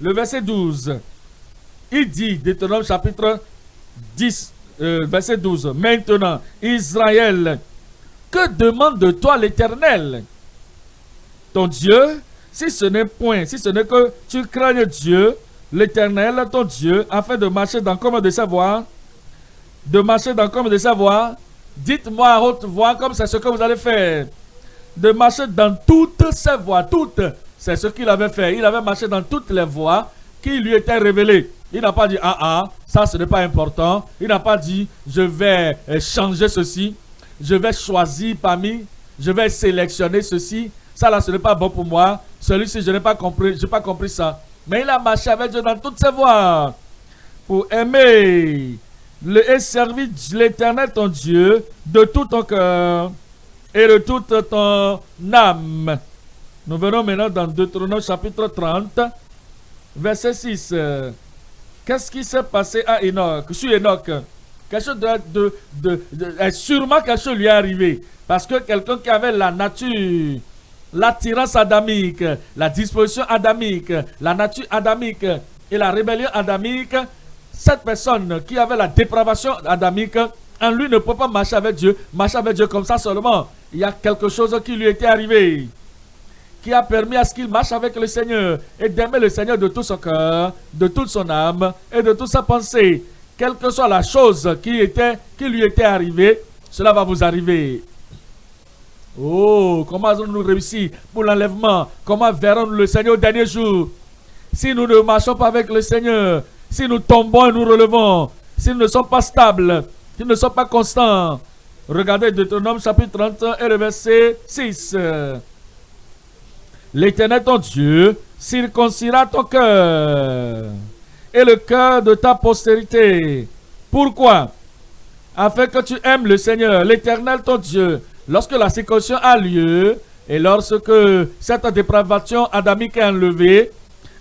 le verset 12. Il dit, Deutéronome chapitre 10, euh, verset 12. Maintenant, Israël, que demande de toi l'Éternel Ton Dieu, si ce n'est point, si ce n'est que tu craignes Dieu, l'Éternel, ton Dieu, afin de marcher dans comme de savoir, de marcher dans comme de savoir, dites-moi à haute voix comme c'est ce que vous allez faire. De marcher dans toutes ces voies, toutes c'est ce qu'il avait fait. Il avait marché dans toutes les voies qui lui étaient révélées. Il n'a pas dit, ah ah, ça ce n'est pas important. Il n'a pas dit, je vais euh, changer ceci. Je vais choisir parmi, je vais sélectionner ceci. Ça là, ce n'est pas bon pour moi. Celui-ci, je n'ai pas compris, je n'ai pas compris ça. Mais il a marché avec Dieu dans toutes ses voies. Pour aimer et servir l'éternel ton Dieu de tout ton cœur et de toute ton âme. Nous venons maintenant dans Deutéronome chapitre 30, verset 6. Qu'est-ce qui s'est passé à Enoch, sur Enoch? Quelque chose de, de, de, sûrement quelque chose lui est arrivé. Parce que quelqu'un qui avait la nature, l'attirance adamique, la disposition adamique, la nature adamique et la rébellion adamique, cette personne qui avait la dépravation adamique, en lui ne peut pas marcher avec Dieu, marcher avec Dieu comme ça seulement. Il y a quelque chose qui lui était arrivé qui a permis à ce qu'il marche avec le Seigneur et d'aimer le Seigneur de tout son cœur, de toute son âme et de toute sa pensée. Quelle que soit la chose qui, était, qui lui était arrivée, cela va vous arriver. Oh, comment allons-nous réussir pour l'enlèvement? Comment verrons-nous le Seigneur au dernier jour? Si nous ne marchons pas avec le Seigneur, si nous tombons et nous relevons, si nous ne sommes pas stables, si nous ne sommes pas constants. Regardez Deutéronome chapitre 31 et le verset 6. L'Éternel ton Dieu circoncira ton cœur et le cœur de ta postérité. Pourquoi? Afin que tu aimes le Seigneur, l'Éternel ton Dieu, lorsque la circoncision a lieu et lorsque cette dépravation adamique est enlevée,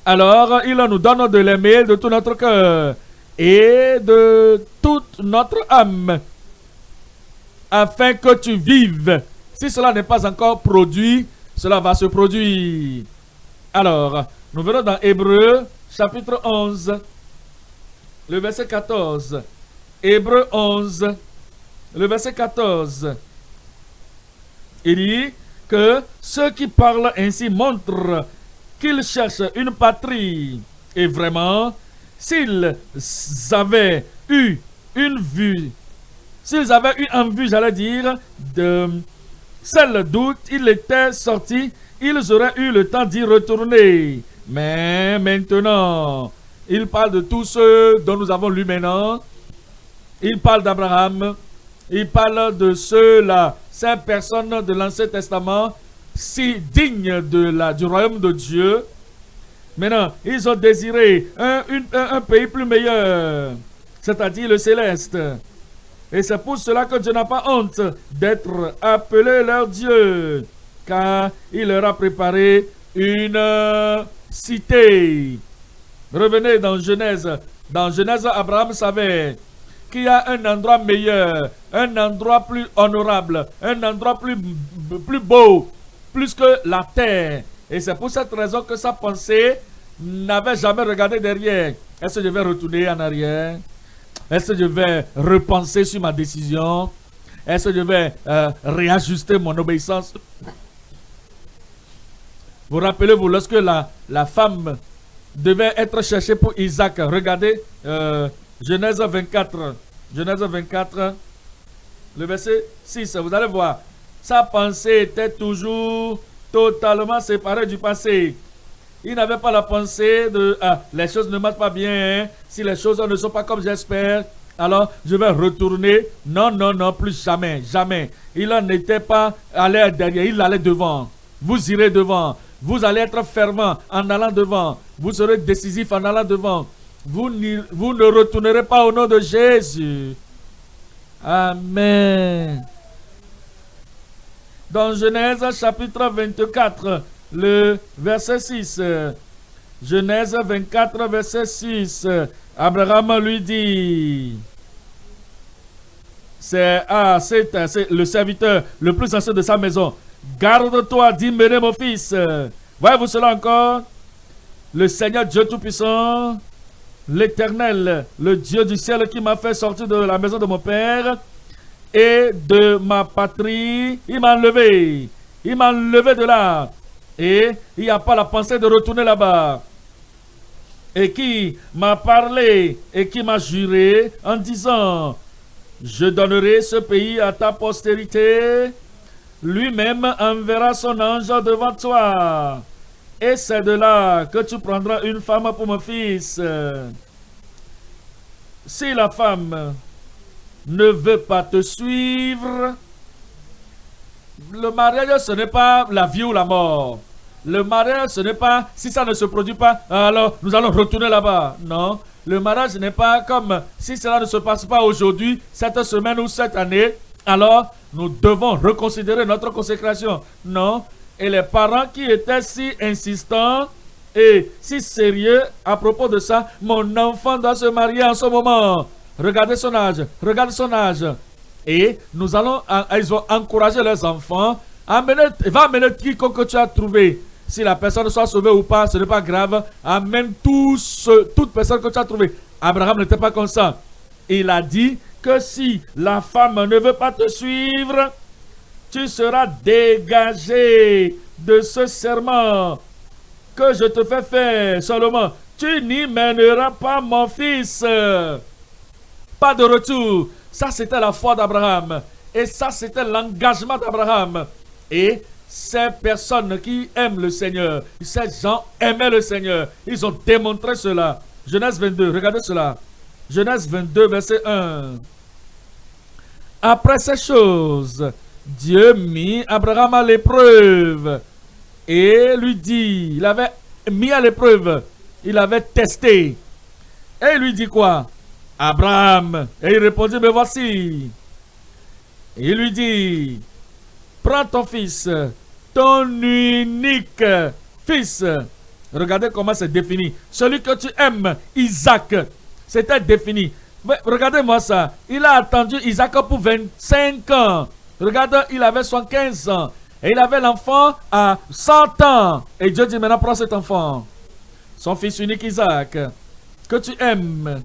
alors il nous donne de l'aimer de tout notre cœur et de toute notre âme, afin que tu vives. Si cela n'est pas encore produit, cela va se produire. Alors, nous venons dans Hébreu chapitre 11, le verset 14. Hébreu 11, le verset 14. Il dit que ceux qui parlent ainsi montrent qu'ils cherchent une patrie. Et vraiment, s'ils avaient eu une vue, s'ils avaient eu en vue, j'allais dire, de seul doute, il était sorti, ils auraient eu le temps d'y retourner. Mais maintenant, il parle de tous ceux dont nous avons lu maintenant. Il parle d'Abraham. Il parle de ceux-là, ces personnes de l'Ancien Testament, si dignes de la, du royaume de Dieu. Maintenant, ils ont désiré un, un pays plus meilleur, c'est-à-dire le céleste. Et c'est pour cela que Dieu n'a pas honte d'être appelé leur Dieu, car il leur a préparé une cité. Revenez dans Genèse. Dans Genèse, Abraham savait qu'il y a un endroit meilleur, un endroit plus honorable, un endroit plus, plus beau, plus que la terre. Et c'est pour cette raison que sa pensée n'avait jamais regardé derrière. Est-ce que je vais retourner en arrière? Est-ce que je vais repenser sur ma décision? Est-ce que je vais euh, réajuster mon obéissance? Vous rappelez-vous, lorsque la, la femme devait être cherchée pour Isaac, regardez euh, Genèse 24. Genèse 24, le verset 6. Vous allez voir, sa pensée était toujours totalement séparée du passé. Il n'avait pas la pensée de ah, les choses ne marchent pas bien, hein. si les choses ne sont pas comme j'espère, alors je vais retourner. Non, non, non, plus jamais, jamais. Il n'était pas allé derrière, il allait devant. Vous irez devant. Vous allez être fervent en allant devant. Vous serez décisif en allant devant. Vous, vous ne retournerez pas au nom de Jésus. Amen. Dans Genèse chapitre 24, le verset 6. Genèse 24, verset 6. Abraham lui dit, c'est ah, le serviteur le plus ancien de sa maison. Garde-toi d'immérer mon fils. Voyez-vous cela encore? Le Seigneur Dieu Tout-Puissant, l'Éternel, le Dieu du ciel qui m'a fait sortir de la maison de mon Père et de ma patrie, il m'a enlevé. Il m'a enlevé de là. Et il n'y a pas la pensée de retourner là-bas. Et qui m'a parlé et qui m'a juré en disant, je donnerai ce pays à ta postérité. Lui-même enverra son ange devant toi. Et c'est de là que tu prendras une femme pour mon fils. Si la femme ne veut pas te suivre, le mariage, ce n'est pas la vie ou la mort. Le mariage, ce n'est pas, si ça ne se produit pas, alors nous allons retourner là-bas. Non. Le mariage n'est pas comme, si cela ne se passe pas aujourd'hui, cette semaine ou cette année, alors nous devons reconsidérer notre consécration. Non. Et les parents qui étaient si insistants et si sérieux à propos de ça, mon enfant doit se marier en ce moment. Regardez son âge, regardez son âge. Et nous allons, ils vont encourager leurs enfants. Amener, va amener quiconque tu as trouvé si la personne soit sauvée ou pas, ce n'est pas grave. Amène toute personne que tu as trouvée. Abraham n'était pas comme ça. Il a dit que si la femme ne veut pas te suivre, tu seras dégagé de ce serment que je te fais faire. Seulement, tu n'y mèneras pas mon fils. Pas de retour. Ça, c'était la foi d'Abraham. Et ça, c'était l'engagement d'Abraham. Et ces personnes qui aiment le Seigneur, ces gens aimaient le Seigneur. Ils ont démontré cela. Genèse 22, regardez cela. Genèse 22, verset 1. Après ces choses, Dieu mit Abraham à l'épreuve et lui dit, il avait mis à l'épreuve, il avait testé. Et il lui dit quoi? Abraham. Et il répondit, mais voici. il lui dit, prends ton fils, ton unique fils. Regardez comment c'est défini. Celui que tu aimes, Isaac, c'était défini. Regardez-moi ça. Il a attendu Isaac pour 25 ans. Regardez, il avait 75 ans. Et il avait l'enfant à 100 ans. Et Dieu dit maintenant, prends cet enfant. Son fils unique Isaac, que tu aimes.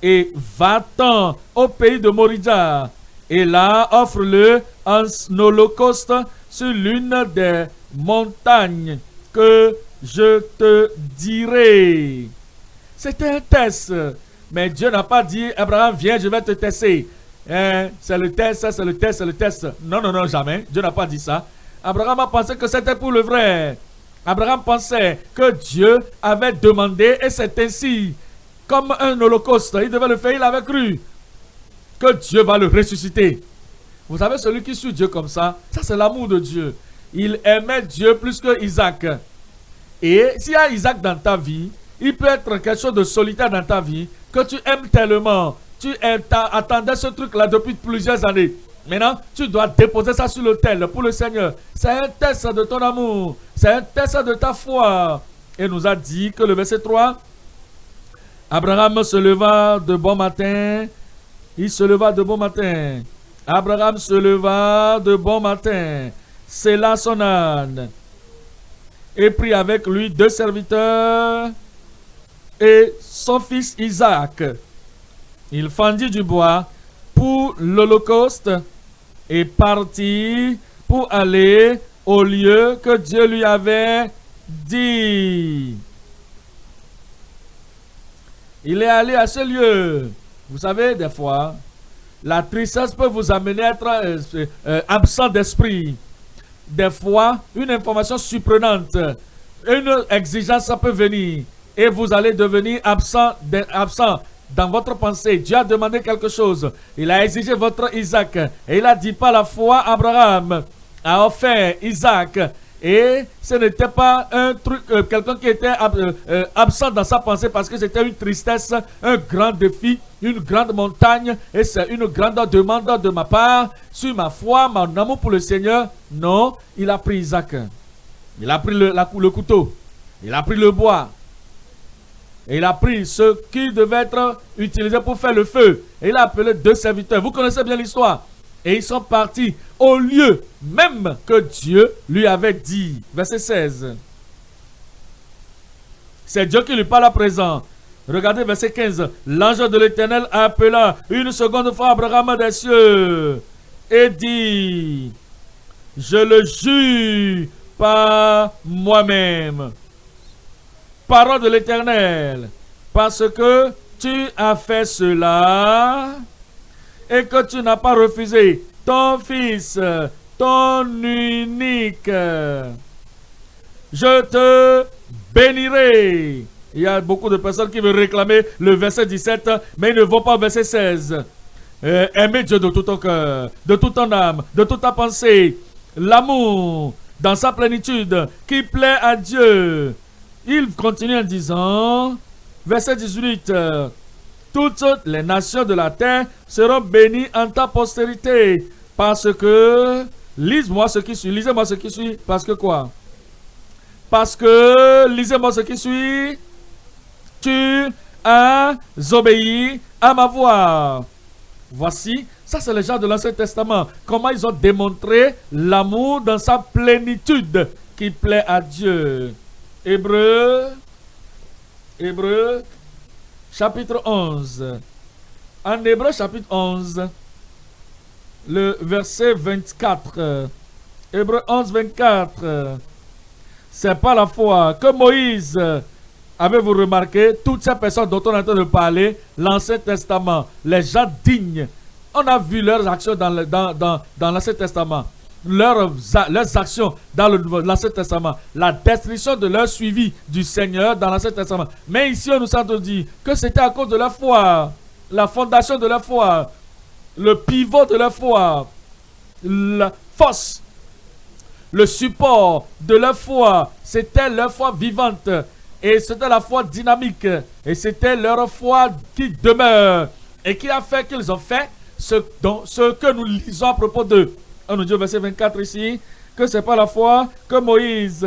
Et va-t'en au pays de Morija et là, offre-le en holocauste sur l'une des montagnes que je te dirai. C'était un test. Mais Dieu n'a pas dit, Abraham, viens, je vais te tester. Hein, c'est le test, c'est le test, c'est le test. Non, non, non, jamais. Dieu n'a pas dit ça. Abraham a pensé que c'était pour le vrai. Abraham pensait que Dieu avait demandé et c'est ainsi. Comme un holocauste, il devait le faire, il avait cru que Dieu va le ressusciter. Vous savez, celui qui suit Dieu comme ça, ça c'est l'amour de Dieu. Il aimait Dieu plus que Isaac. Et s'il y a Isaac dans ta vie, il peut être quelque chose de solitaire dans ta vie que tu aimes tellement. Tu attendais ce truc-là depuis plusieurs années. Maintenant, tu dois déposer ça sur l'autel pour le Seigneur. C'est un test de ton amour. C'est un test de ta foi. Et nous a dit que le verset 3, Abraham se leva de bon matin Il se leva de bon matin. Abraham se leva de bon matin. C'est là son âne. Et prit avec lui deux serviteurs et son fils Isaac. Il fendit du bois pour l'Holocauste et partit pour aller au lieu que Dieu lui avait dit. Il est allé à ce lieu. Vous savez, des fois, la tristesse peut vous amener à être euh, euh, absent d'esprit. Des fois, une information surprenante, une exigence peut venir et vous allez devenir absent, absent dans votre pensée. Dieu a demandé quelque chose. Il a exigé votre Isaac. Et il a dit par la foi, Abraham a offert Isaac. Et ce n'était pas un truc, euh, quelqu'un qui était euh, euh, absent dans sa pensée parce que c'était une tristesse, un grand défi, une grande montagne et c'est une grande demande de ma part sur ma foi, mon amour pour le Seigneur. Non, il a pris Isaac. Il a pris le, le couteau. Il a pris le bois. Et il a pris ce qui devait être utilisé pour faire le feu. Et il a appelé deux serviteurs. Vous connaissez bien l'histoire. Et ils sont partis au lieu même que Dieu lui avait dit. Verset 16. C'est Dieu qui lui parle à présent. Regardez verset 15. L'ange de l'Éternel appela une seconde fois Abraham des cieux et dit, je le jure par moi-même. Parole de l'Éternel, parce que tu as fait cela et que tu n'as pas refusé ton fils, ton unique. Je te bénirai. Il y a beaucoup de personnes qui veulent réclamer le verset 17, mais ils ne vont pas au verset 16. Euh, Dieu de tout ton cœur, de toute ton âme, de toute ta pensée. L'amour dans sa plénitude qui plaît à Dieu. Il continue en disant, verset 18, toutes les nations de la terre seront bénies en ta postérité. Parce que, lise-moi ce qui suit, lisez-moi ce qui suit, parce que quoi? Parce que, lisez-moi ce qui suit, tu as obéi à ma voix. Voici, ça c'est le genre de l'Ancien Testament. Comment ils ont démontré l'amour dans sa plénitude qui plaît à Dieu. Hébreu, Hébreu chapitre 11. En Hébreu chapitre 11, le verset 24. Hébreu 11, 24. C'est pas la foi que Moïse, avez-vous remarqué, toutes ces personnes dont on est en train de parler, l'Ancien Testament, les gens dignes, on a vu leurs actions dans l'Ancien Testament leurs, leurs actions dans l'Ancien Testament, la destruction de leur suivi du Seigneur dans l'Ancien Testament. Mais ici, on nous a dit que c'était à cause de la foi, la fondation de la foi, le pivot de la foi, la force, le support de la foi, c'était leur foi vivante. Et c'était la foi dynamique. Et c'était leur foi qui demeure. Et qui a fait qu'ils ont fait ce, ce que nous lisons à propos d'eux. On nous dit au verset 24 ici que c'est pas la foi que Moïse,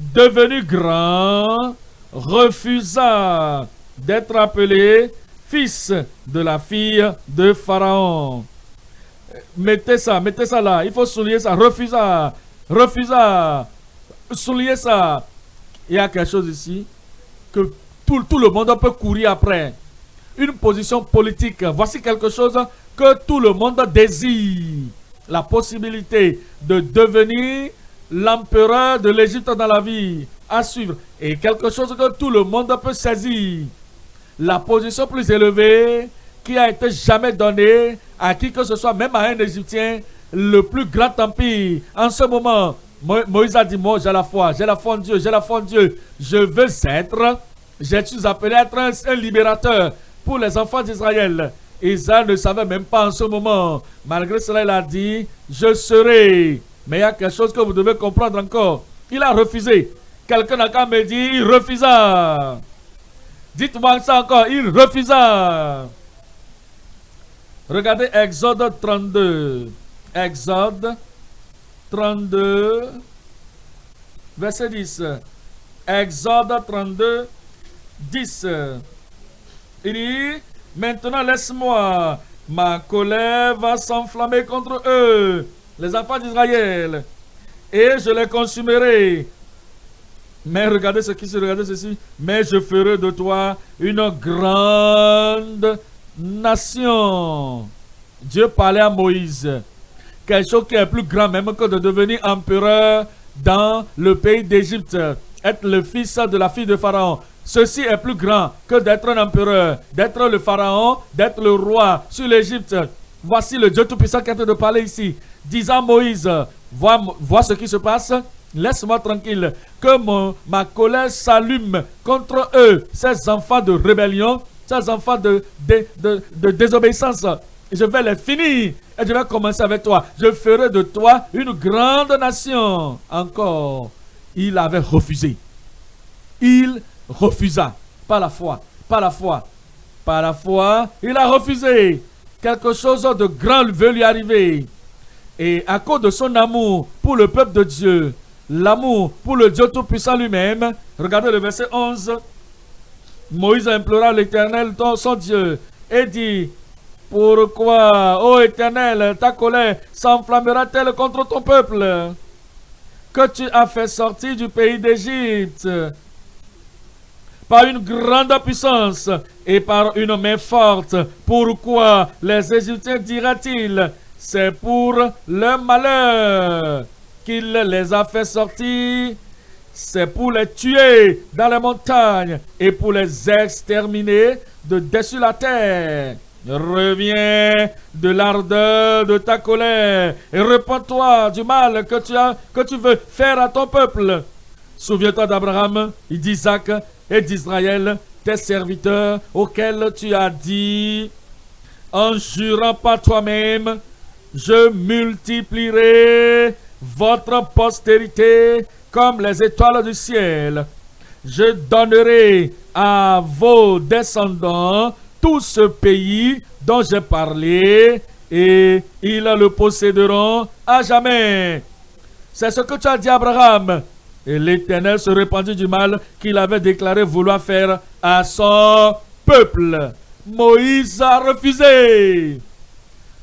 devenu grand, refusa d'être appelé fils de la fille de Pharaon. Mettez ça, mettez ça là. Il faut souligner ça. Refusa, refusa. Souligner ça. Il y a quelque chose ici que tout, tout le monde peut courir après. Une position politique. Voici quelque chose que tout le monde désire la possibilité de devenir l'empereur de l'Égypte dans la vie à suivre et quelque chose que tout le monde peut saisir. La position plus élevée qui a été jamais donnée à qui que ce soit, même à un Égyptien, le plus grand empire. En ce moment, Moïse a dit, moi j'ai la foi, j'ai la foi en Dieu, j'ai la foi en Dieu. Je veux être, je suis appelé à être un libérateur pour les enfants d'Israël? Israël ne savait même pas en ce moment. Malgré cela, il a dit, je serai. Mais il y a quelque chose que vous devez comprendre encore. Il a refusé. Quelqu'un n'a qu'à me dire, il refusa. Dites-moi ça encore, il refusa. Regardez Exode 32. Exode 32, verset 10. Exode 32, 10. Il dit, Maintenant, laisse-moi. Ma colère va s'enflammer contre eux, les enfants d'Israël, et je les consumerai. Mais regardez ce qui se regarde ceci. Mais je ferai de toi une grande nation. Dieu parlait à Moïse. Quelque chose qui est plus grand même que de devenir empereur dans le pays d'Égypte. Être le fils de la fille de Pharaon. Ceci est plus grand que d'être un empereur, d'être le pharaon, d'être le roi sur l'Égypte. Voici le Dieu Tout-Puissant qui est en train de parler ici. Disant Moïse, vois, vois ce qui se passe. Laisse-moi tranquille. Que ma colère s'allume contre eux, ces enfants de rébellion, ces enfants de désobéissance. Je vais les finir et je vais commencer avec toi. Je ferai de toi une grande nation. Encore, il avait refusé. Il refusa. Pas la foi. Pas la foi. Pas la foi. Il a refusé. Quelque chose de grand veut lui arriver. Et à cause de son amour pour le peuple de Dieu, l'amour pour le Dieu Tout-Puissant lui-même, regardez le verset 11. Moïse implora l'Éternel, son Dieu, et dit, pourquoi, ô Éternel, ta colère s'enflammera-t-elle contre ton peuple? Que tu as fait sortir du pays d'Égypte? Par une grande puissance et par une main forte. Pourquoi les Égyptiens diraient-ils C'est pour leur malheur qu'il les a fait sortir. C'est pour les tuer dans les montagnes et pour les exterminer de dessus la terre. Reviens de l'ardeur de ta colère et répands-toi du mal que tu, as, que tu veux faire à ton peuple. Souviens-toi d'Abraham, d'Isaac et d'Israël, tes serviteurs, auxquels tu as dit, en jurant par toi-même, je multiplierai votre postérité comme les étoiles du ciel. Je donnerai à vos descendants tout ce pays dont j'ai parlé et ils le posséderont à jamais. C'est ce que tu as dit Abraham. Et l'Éternel se répandit du mal qu'il avait déclaré vouloir faire à son peuple. Moïse a refusé.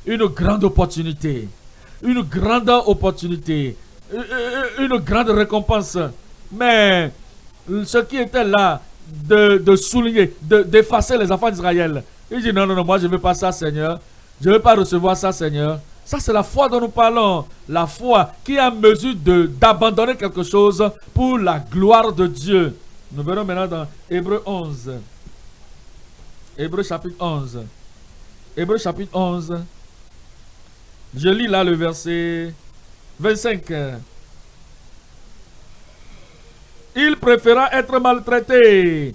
Une grande opportunité. Une grande opportunité. Une grande récompense. Mais ce qui était là, de, de souligner, d'effacer les enfants d'Israël. Il dit non, non, non, moi je ne veux pas ça, Seigneur. Je ne veux pas recevoir ça, Seigneur. Ça, c'est la foi dont nous parlons. La foi qui est en mesure d'abandonner quelque chose pour la gloire de Dieu. Nous verrons maintenant dans Hébreu 11. Hébreu chapitre 11. Hébreu chapitre 11. Je lis là le verset 25. Il préféra être maltraité.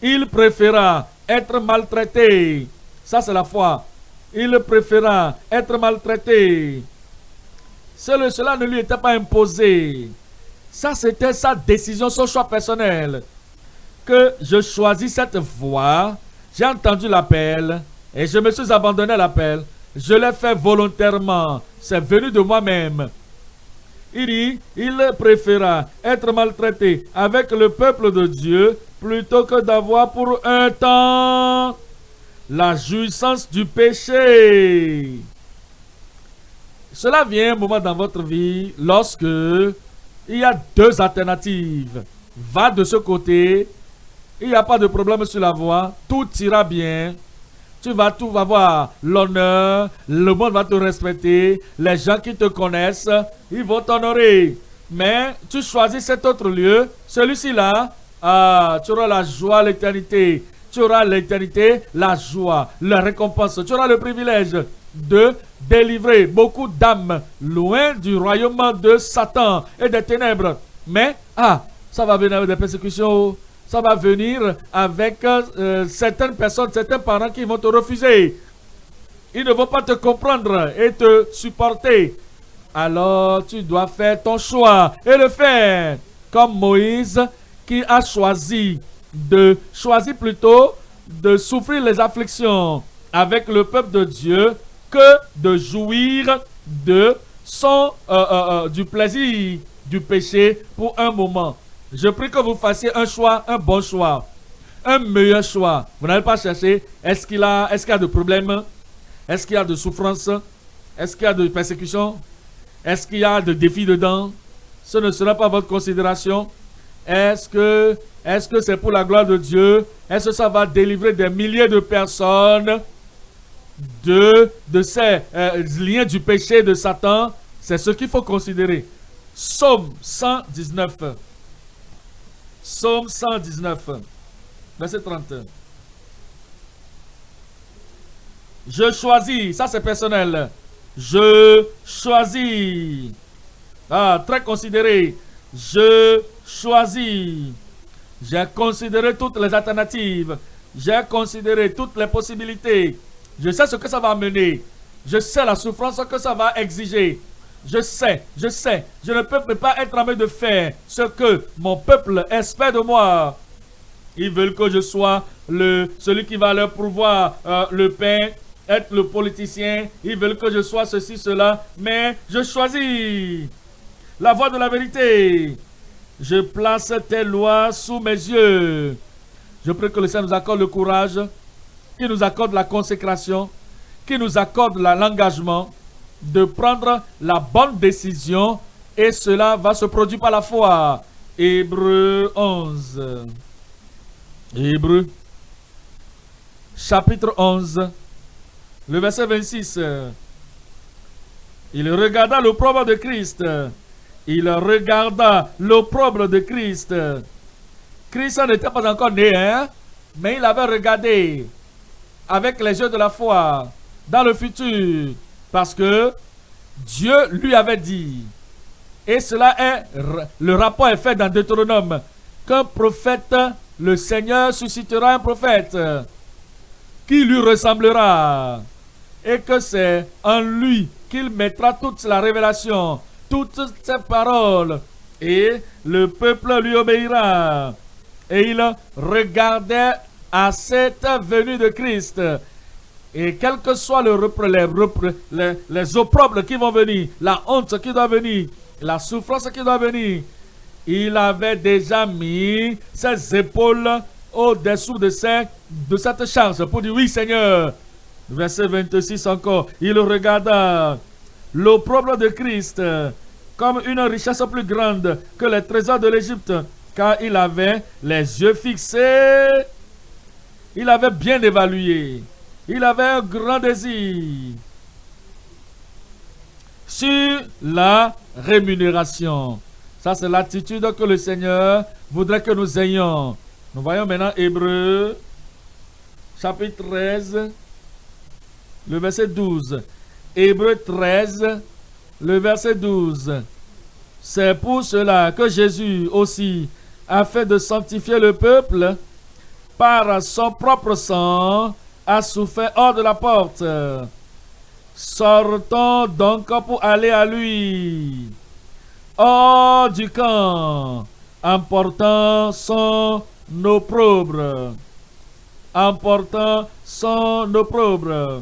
Il préféra être maltraité. Ça, c'est la foi il préféra être maltraité. Cela ne lui était pas imposé. Ça, c'était sa décision, son choix personnel. Que je choisis cette voie. J'ai entendu l'appel et je me suis abandonné à l'appel. Je l'ai fait volontairement. C'est venu de moi-même. Il dit, il préféra être maltraité avec le peuple de Dieu plutôt que d'avoir pour un temps la jouissance du péché. Cela vient un moment dans votre vie lorsque il y a deux alternatives. Va de ce côté, il n'y a pas de problème sur la voie, tout ira bien. Tu vas tout va voir l'honneur, le monde va te respecter, les gens qui te connaissent, ils vont t'honorer. Mais tu choisis cet autre lieu, celui-ci là, ah, tu auras la joie, l'éternité tu auras l'éternité, la joie, la récompense. Tu auras le privilège de délivrer beaucoup d'âmes loin du royaume de Satan et des ténèbres. Mais, ah, ça va venir avec des persécutions. Ça va venir avec euh, certaines personnes, certains parents qui vont te refuser. Ils ne vont pas te comprendre et te supporter. Alors, tu dois faire ton choix et le faire. Comme Moïse qui a choisi de choisir plutôt de souffrir les afflictions avec le peuple de Dieu que de jouir de euh, euh, euh, du plaisir du péché pour un moment. Je prie que vous fassiez un choix, un bon choix. un meilleur choix. Vous n'allez pas chercher est-ce qu'il a, est qu'il y a de problèmes, est-ce qu'il y a de souffrances, est-ce qu'il y a de persécutions, est-ce qu'il y a de défis dedans? Ce ne sera pas votre considération. Est-ce que c'est pour la gloire de Dieu? Est-ce que ça va délivrer des milliers de personnes de, de ces euh, liens du péché de Satan? C'est ce qu'il faut considérer. Psaume 119. Psaume 119. Verset 30. Je choisis, ça c'est personnel. Je choisis. Ah, très considéré. Je choisis. J'ai considéré toutes les alternatives. J'ai considéré toutes les possibilités. Je sais ce que ça va amener. Je sais la souffrance que ça va exiger. Je sais, je sais, je ne peux pas être en train de faire ce que mon peuple espère de moi. Ils veulent que je sois le, celui qui va leur pourvoir euh, le pain, être le politicien. Ils veulent que je sois ceci, cela. Mais je choisis la voie de la vérité. Je place tes lois sous mes yeux. Je prie que le Seigneur nous accorde le courage, qu'il nous accorde la consécration, qu'il nous accorde l'engagement de prendre la bonne décision et cela va se produire par la foi. Hébreu 11. Hébreu, chapitre 11, le verset 26. Il regarda l'opprobre de Christ. Il regarda l'opprobre de Christ. Christ n'était pas encore né, hein? mais il avait regardé avec les yeux de la foi dans le futur. Parce que Dieu lui avait dit, et cela est, le rapport est fait dans Deutéronome, qu'un prophète le Seigneur suscitera un prophète qui lui ressemblera et que c'est en lui qu'il mettra toute la révélation, toutes ses paroles et le peuple lui obéira. Et il regardait à cette venue de Christ. Et quel que soit le les, les opprobles qui vont venir, la honte qui doit venir, la souffrance qui doit venir, il avait déjà mis ses épaules au-dessous de, de cette charge pour dire oui Seigneur. Verset 26 encore, il regarda l'opprobre de Christ comme une richesse plus grande que les trésors de l'Égypte, car il avait les yeux fixés, il avait bien évalué, il avait un grand désir sur la rémunération. Ça, c'est l'attitude que le Seigneur voudrait que nous ayons. Nous voyons maintenant Hébreu, chapitre 13, le verset 12. Hébreu 13, le verset 12. C'est pour cela que Jésus aussi a fait de sanctifier le peuple par son propre sang, a souffert hors de la porte. Sortons donc pour aller à lui hors du camp, emportant son opprobre. Emportant son opprobre.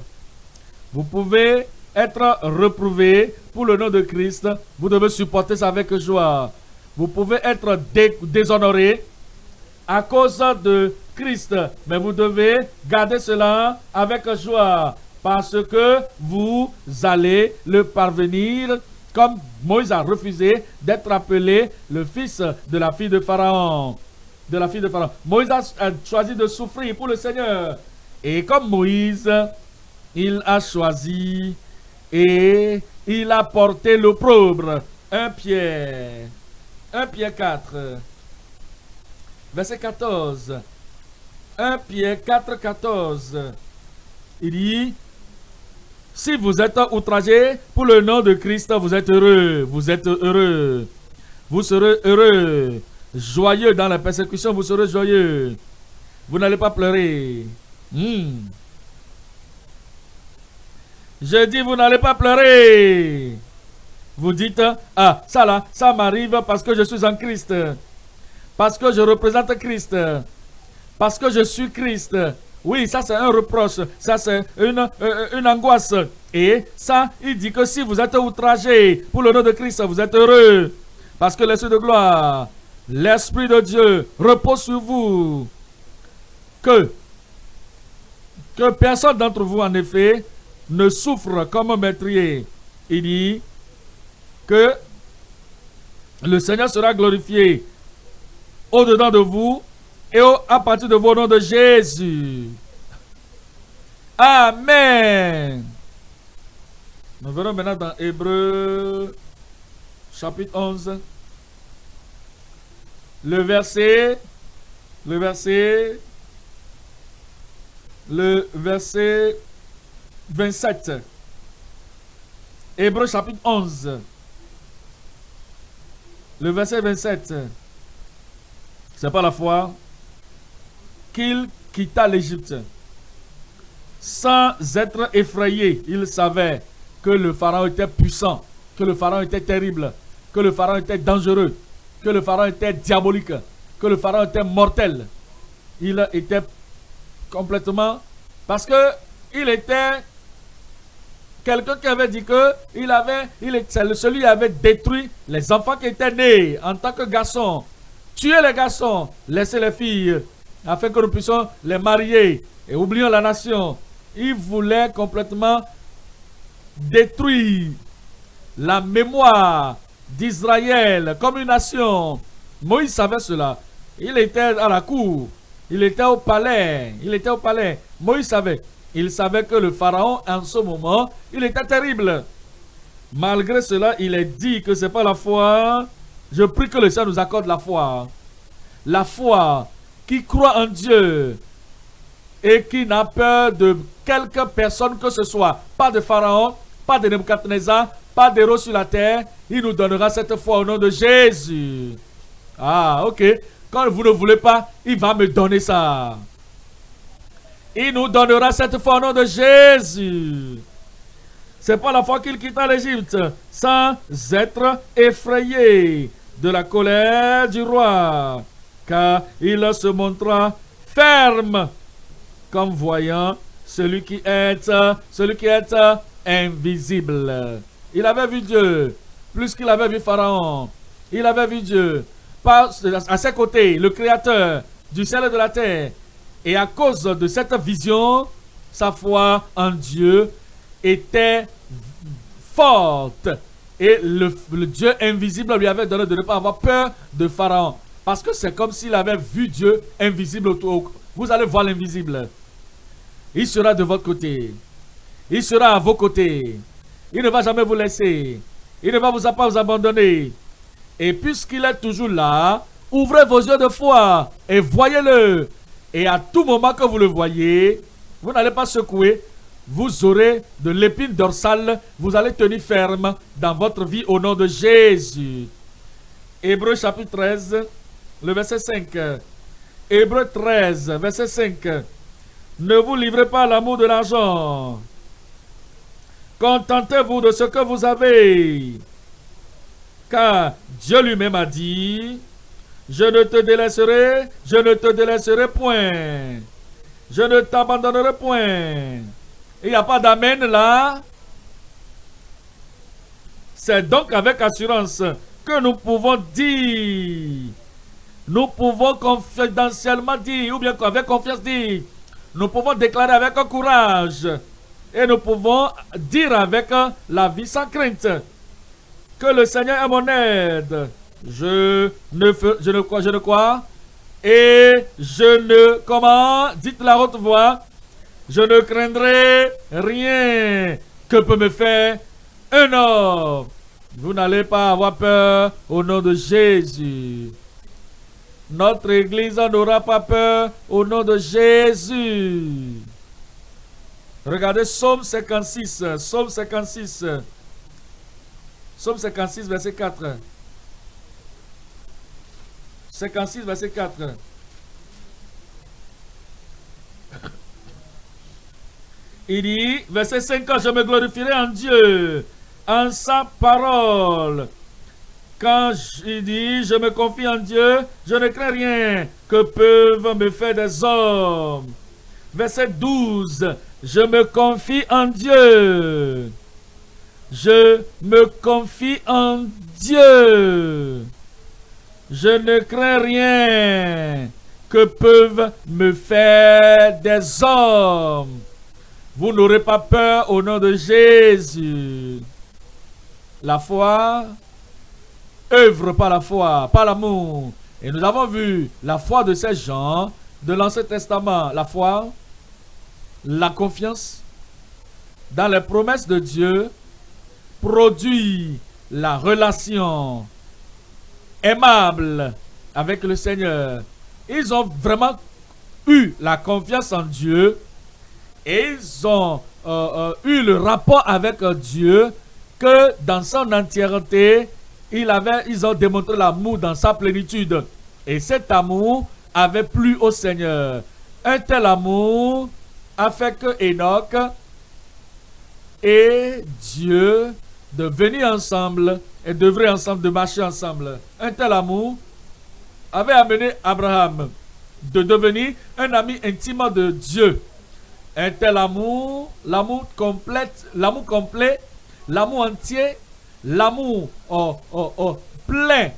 Vous pouvez être reprouvé pour le nom de Christ. Vous devez supporter ça avec joie. Vous pouvez être déshonoré à cause de Christ. Mais vous devez garder cela avec joie. Parce que vous allez le parvenir comme Moïse a refusé d'être appelé le fils de la fille de Pharaon. De la fille de Pharaon. Moïse a choisi de souffrir pour le Seigneur. Et comme Moïse, il a choisi et il a porté l'opprobre. Un Pierre. Un Pierre 4. Verset 14. Un Pierre 4, 14. Il dit, si vous êtes outragé pour le nom de Christ, vous êtes heureux. Vous êtes heureux. Vous serez heureux. Joyeux dans la persécution, vous serez joyeux. Vous n'allez pas pleurer. Hmm. Je dis, vous n'allez pas pleurer. Vous dites, ah, ça là, ça m'arrive parce que je suis en Christ. Parce que je représente Christ. Parce que je suis Christ. Oui, ça c'est un reproche, ça c'est une, euh, angoisse. Et ça, il dit que si vous êtes outragé pour le nom de Christ, vous êtes heureux. Parce que l'Esprit de gloire, l'Esprit de Dieu repose sur vous. que personne d'entre vous, en effet, ne souffre comme un maîtrier. Il dit que le Seigneur sera glorifié au-dedans de vous et à partir de vos noms de Jésus. Amen. Nous verrons maintenant dans Hébreu chapitre 11. Le verset, le verset, le verset 27. Hébreu chapitre 11. Le verset 27. C'est pas la foi qu'il quitta l'Égypte. Sans être effrayé, il savait que le pharaon était puissant, que le pharaon était terrible, que le pharaon était dangereux, que le pharaon était diabolique, que le pharaon était mortel. Il était complètement... Parce que il était quelqu'un qui avait dit que il avait, il celui qui avait détruit les enfants qui étaient nés en tant que garçons. Tuer les garçons, laisser les filles, afin que nous puissions les marier. Et oublions la nation. Il voulait complètement détruire la mémoire d'Israël comme une nation. Moïse savait cela. Il était à la cour. Il était au palais. Il était au palais. Moïse savait. Il savait que le pharaon, en ce moment, il était terrible. Malgré cela, il est dit que ce n'est pas la foi. Je prie que le Seigneur nous accorde la foi. La foi qui croit en Dieu et qui n'a peur de quelque personne que ce soit. Pas de pharaon, pas de Nebuchadnezzar, pas d'héros sur la terre. Il nous donnera cette foi au nom de Jésus. Ah, ok. Quand vous ne voulez pas, il va me donner ça. Il nous donnera cette foi au nom de Jésus. C'est pas la fois qu'il quitta l'Égypte sans être effrayé de la colère du roi, car il se montra ferme comme voyant celui qui est, celui qui est invisible. Il avait vu Dieu, plus qu'il avait vu Pharaon. Il avait vu Dieu. à ses côtés, le Créateur du ciel et de la terre. Et à cause de cette vision, sa foi en Dieu était forte. Et le, Dieu invisible lui avait donné de ne pas avoir peur de Pharaon. Parce que c'est comme s'il avait vu Dieu invisible autour. Vous allez voir l'invisible. Il sera de votre côté. Il sera à vos côtés. Il ne va jamais vous laisser. Il ne va vous pas vous abandonner. Et puisqu'il est toujours là, ouvrez vos yeux de foi et voyez-le. Et à tout moment que vous le voyez, vous n'allez pas secouer. Vous aurez de l'épine dorsale. Vous allez tenir ferme dans votre vie au nom de Jésus. Hébreu chapitre 13, le verset 5. Hébreu 13, verset 5. Ne vous livrez pas à l'amour de l'argent Contentez-vous de ce que vous avez. Car Dieu lui-même a dit, je ne te délaisserai, je ne te délaisserai point. Je ne t'abandonnerai point. Il n'y a pas d'amen là. C'est donc avec assurance que nous pouvons dire, nous pouvons confidentiellement dire, ou bien avec confiance dire, nous pouvons déclarer avec courage et nous pouvons dire avec la vie sans crainte que le Seigneur est mon aide. Je ne, je ne crois, je ne crois. Et je ne, comment, dites la haute voix, je ne craindrai rien que peut me faire un homme? Vous n'allez pas avoir peur au nom de Jésus. Notre Église n'aura pas peur au nom de Jésus. Regardez Psaume 56. Psaume 56. Psaume 56, verset 4. 56, verset 4. Il dit, verset 5, je me glorifierai en Dieu, en sa parole. Quand il dit, je me confie en Dieu, je ne crains rien que peuvent me faire des hommes. Verset 12, je me confie en Dieu. Je me confie en Dieu. Je ne crains rien que peuvent me faire des hommes. Vous n'aurez pas peur au nom de Jésus. La foi œuvre par la foi, par l'amour. Et nous avons vu la foi de ces gens de l'Ancien Testament. La foi, la confiance dans les promesses de Dieu produit la relation aimable avec le Seigneur. Ils ont vraiment eu la confiance en Dieu et ils ont euh, euh, eu le rapport avec Dieu que dans son entièreté, il avait, ils ont démontré l'amour dans sa plénitude. Et cet amour avait plu au Seigneur. Un tel amour a fait que Enoch et Dieu de venir ensemble et d'œuvrer ensemble, de marcher ensemble. Un tel amour avait amené Abraham de devenir un ami intime de Dieu. Un tel amour, l'amour complet, l'amour complet, l'amour entier, l'amour oh, oh, oh, plein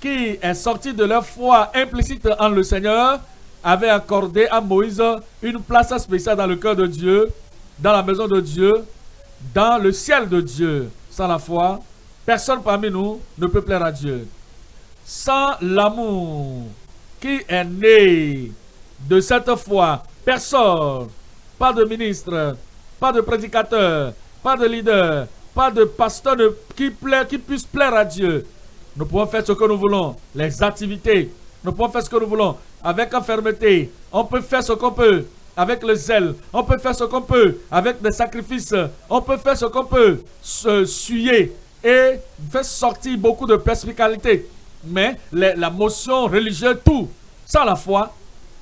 qui est sorti de leur foi implicite en le Seigneur, avait accordé à Moïse une place spéciale dans le cœur de Dieu, dans la maison de Dieu, dans le ciel de Dieu. Sans la foi, personne parmi nous ne peut plaire à Dieu. Sans l'amour qui est né de cette foi, personne, pas de ministre, pas de prédicateur, pas de leader, pas de pasteur qui, qui puisse plaire à Dieu. Nous pouvons faire ce que nous voulons, les activités. Nous pouvons faire ce que nous voulons avec fermeté. On peut faire ce qu'on peut avec le zèle. On peut faire ce qu'on peut avec des sacrifices. On peut faire ce qu'on peut, se suyer et faire sortir beaucoup de perspicalité. Mais la motion religieuse, tout, sans la foi,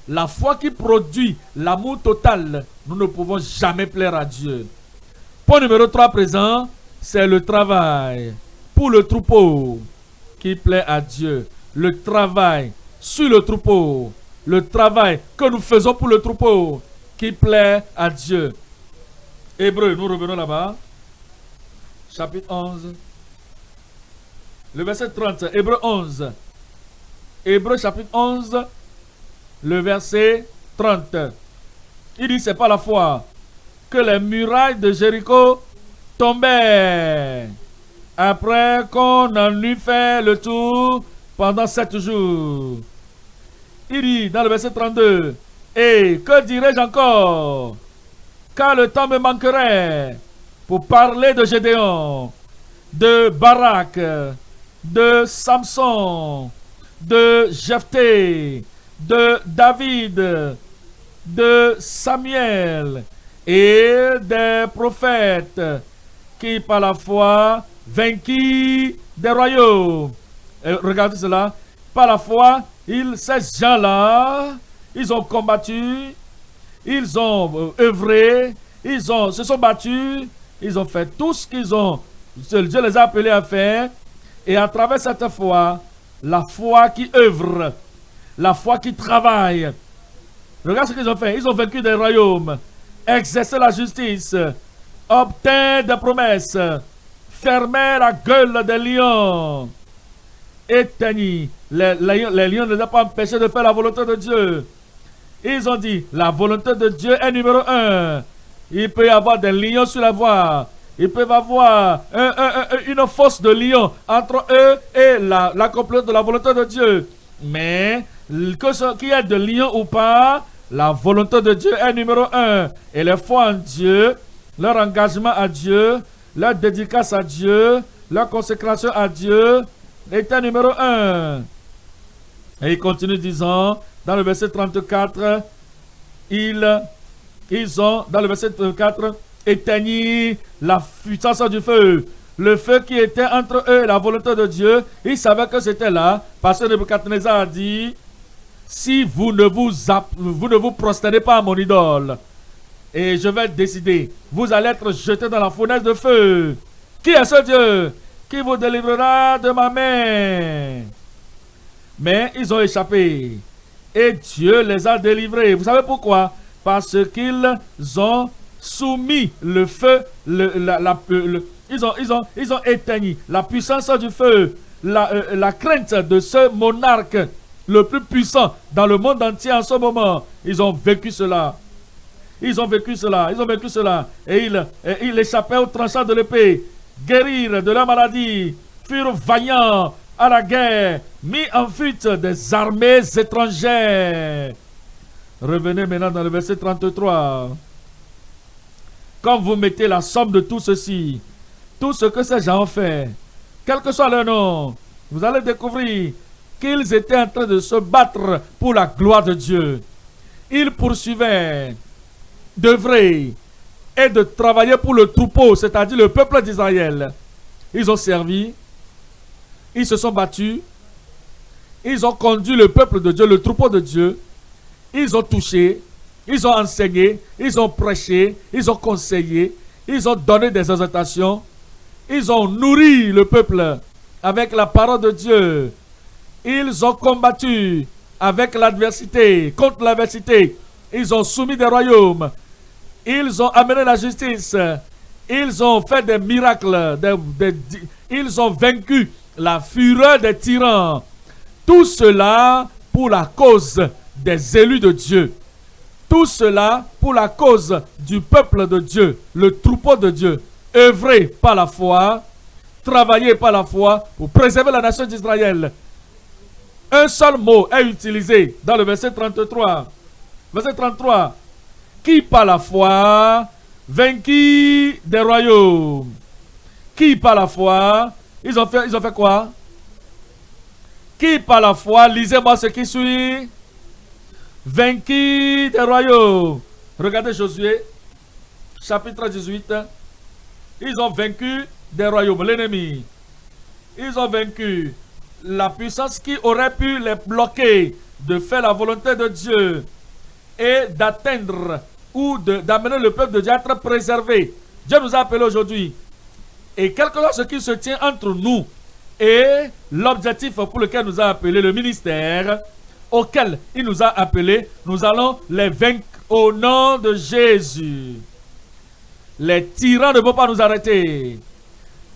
la foi qui produit l'amour total, nous ne pouvons jamais plaire à Dieu. Point numéro 3 présent, c'est le travail pour le troupeau qui plaît à Dieu. Le travail sur le troupeau. Le travail que nous faisons pour le troupeau qui plaît à Dieu. Hébreu, nous revenons là-bas. Chapitre 11. Le verset 30. Hébreu 11. Hébreu chapitre 11. Le verset 30. Il dit, c'est pas la foi que les murailles de Jéricho tombaient après qu'on en eut fait le tour pendant sept jours. Il dit dans le verset 32, Et que dirais-je encore? Car le temps me manquerait pour parler de Gédéon, de Barak, de Samson, de Jephthé, de David, de Samuel et des prophètes qui par la foi vainquirent des royaumes. regardez cela. Par la foi, ils, ces gens-là, ils ont combattu, ils ont euh, œuvré, ils ont, se sont battus, ils ont fait tout ce qu'ils ont. Dieu les a appelés à faire. Et à travers cette foi, la foi qui œuvre, la foi qui travaille. Regarde ce qu'ils ont fait. Ils ont vaincu des royaumes, exercé la justice, obtint des promesses, fermé la gueule des lions, éteigni. Les, lions ne les ont pas empêchés de faire la volonté de Dieu. Ils ont dit, la volonté de Dieu est numéro un. Il peut y avoir des lions sur la voie. Ils peuvent avoir une force de lion entre eux et l'accomplissement de la volonté de Dieu. Mais qu'il y ait de lion ou pas, la volonté de Dieu est numéro un. Et les foi en Dieu, leur engagement à Dieu, leur dédicace à Dieu, leur consécration à Dieu était numéro un. Et il continue disant, dans le verset 34, ils, ils ont, dans le verset 34, éteigni la puissance du feu. Le feu qui était entre eux et la volonté de Dieu, ils savaient que c'était là, parce que Nebuchadnezzar a dit, si vous ne vous, vous ne vous prosternez pas à mon idole, et je vais décider, vous allez être jeté dans la fournaise de feu. Qui est ce Dieu qui vous délivrera de ma main? Mais ils ont échappé. Et Dieu les a délivrés. Vous savez pourquoi? Parce qu'ils ont soumis le feu, la, ils, ont, ils, la puissance du feu, la, euh, la crainte de ce monarque le plus puissant dans le monde entier en ce moment. Ils ont vécu cela. Ils ont vécu cela. Ils ont vécu cela. Et ils, ils échappaient au tranchant de l'épée. Guérir de la maladie. Furent vaillants à la guerre. Mis en fuite des armées étrangères. Revenez maintenant dans le verset 33. Quand vous mettez la somme de tout ceci, tout ce que ces gens ont fait, quel que soit leur nom, vous allez découvrir qu'ils étaient en train de se battre pour la gloire de Dieu. Ils poursuivaient d'œuvrer et de travailler pour le troupeau, c'est-à-dire le peuple d'Israël. Ils ont servi, ils se sont battus, ils ont conduit le peuple de Dieu, le troupeau de Dieu, ils ont touché, ils ont enseigné, ils ont prêché, ils ont conseillé, ils ont donné des exhortations, ils ont nourri le peuple avec la parole de Dieu. Ils ont combattu avec l'adversité, contre l'adversité. Ils ont soumis des royaumes. Ils ont amené la justice. Ils ont fait des miracles. ils ont vaincu la fureur des tyrans. Tout cela pour la cause des élus de Dieu. Tout cela pour la cause du peuple de Dieu, le troupeau de Dieu. œuvrer par la foi, travailler par la foi pour préserver la nation d'Israël. Un seul mot est utilisé dans le verset 33. Verset 33. Qui par la foi vainquit des royaumes? Qui par la foi, ils ont fait, ils ont fait quoi? Qui par la foi, lisez-moi ce qui suit vaincu des royaumes. Regardez Josué, chapitre 18. Ils ont vaincu des royaumes, l'ennemi. Ils ont vaincu la puissance qui aurait pu les bloquer de faire la volonté de Dieu et d'atteindre ou d'amener le peuple de Dieu à être préservé. Dieu nous a appelés aujourd'hui. Et quelque chose ce qui se tient entre nous et l'objectif pour lequel nous a appelé le ministère, auquel il nous a appelés, nous allons les vaincre au nom de Jésus. Les tyrans ne vont pas nous arrêter.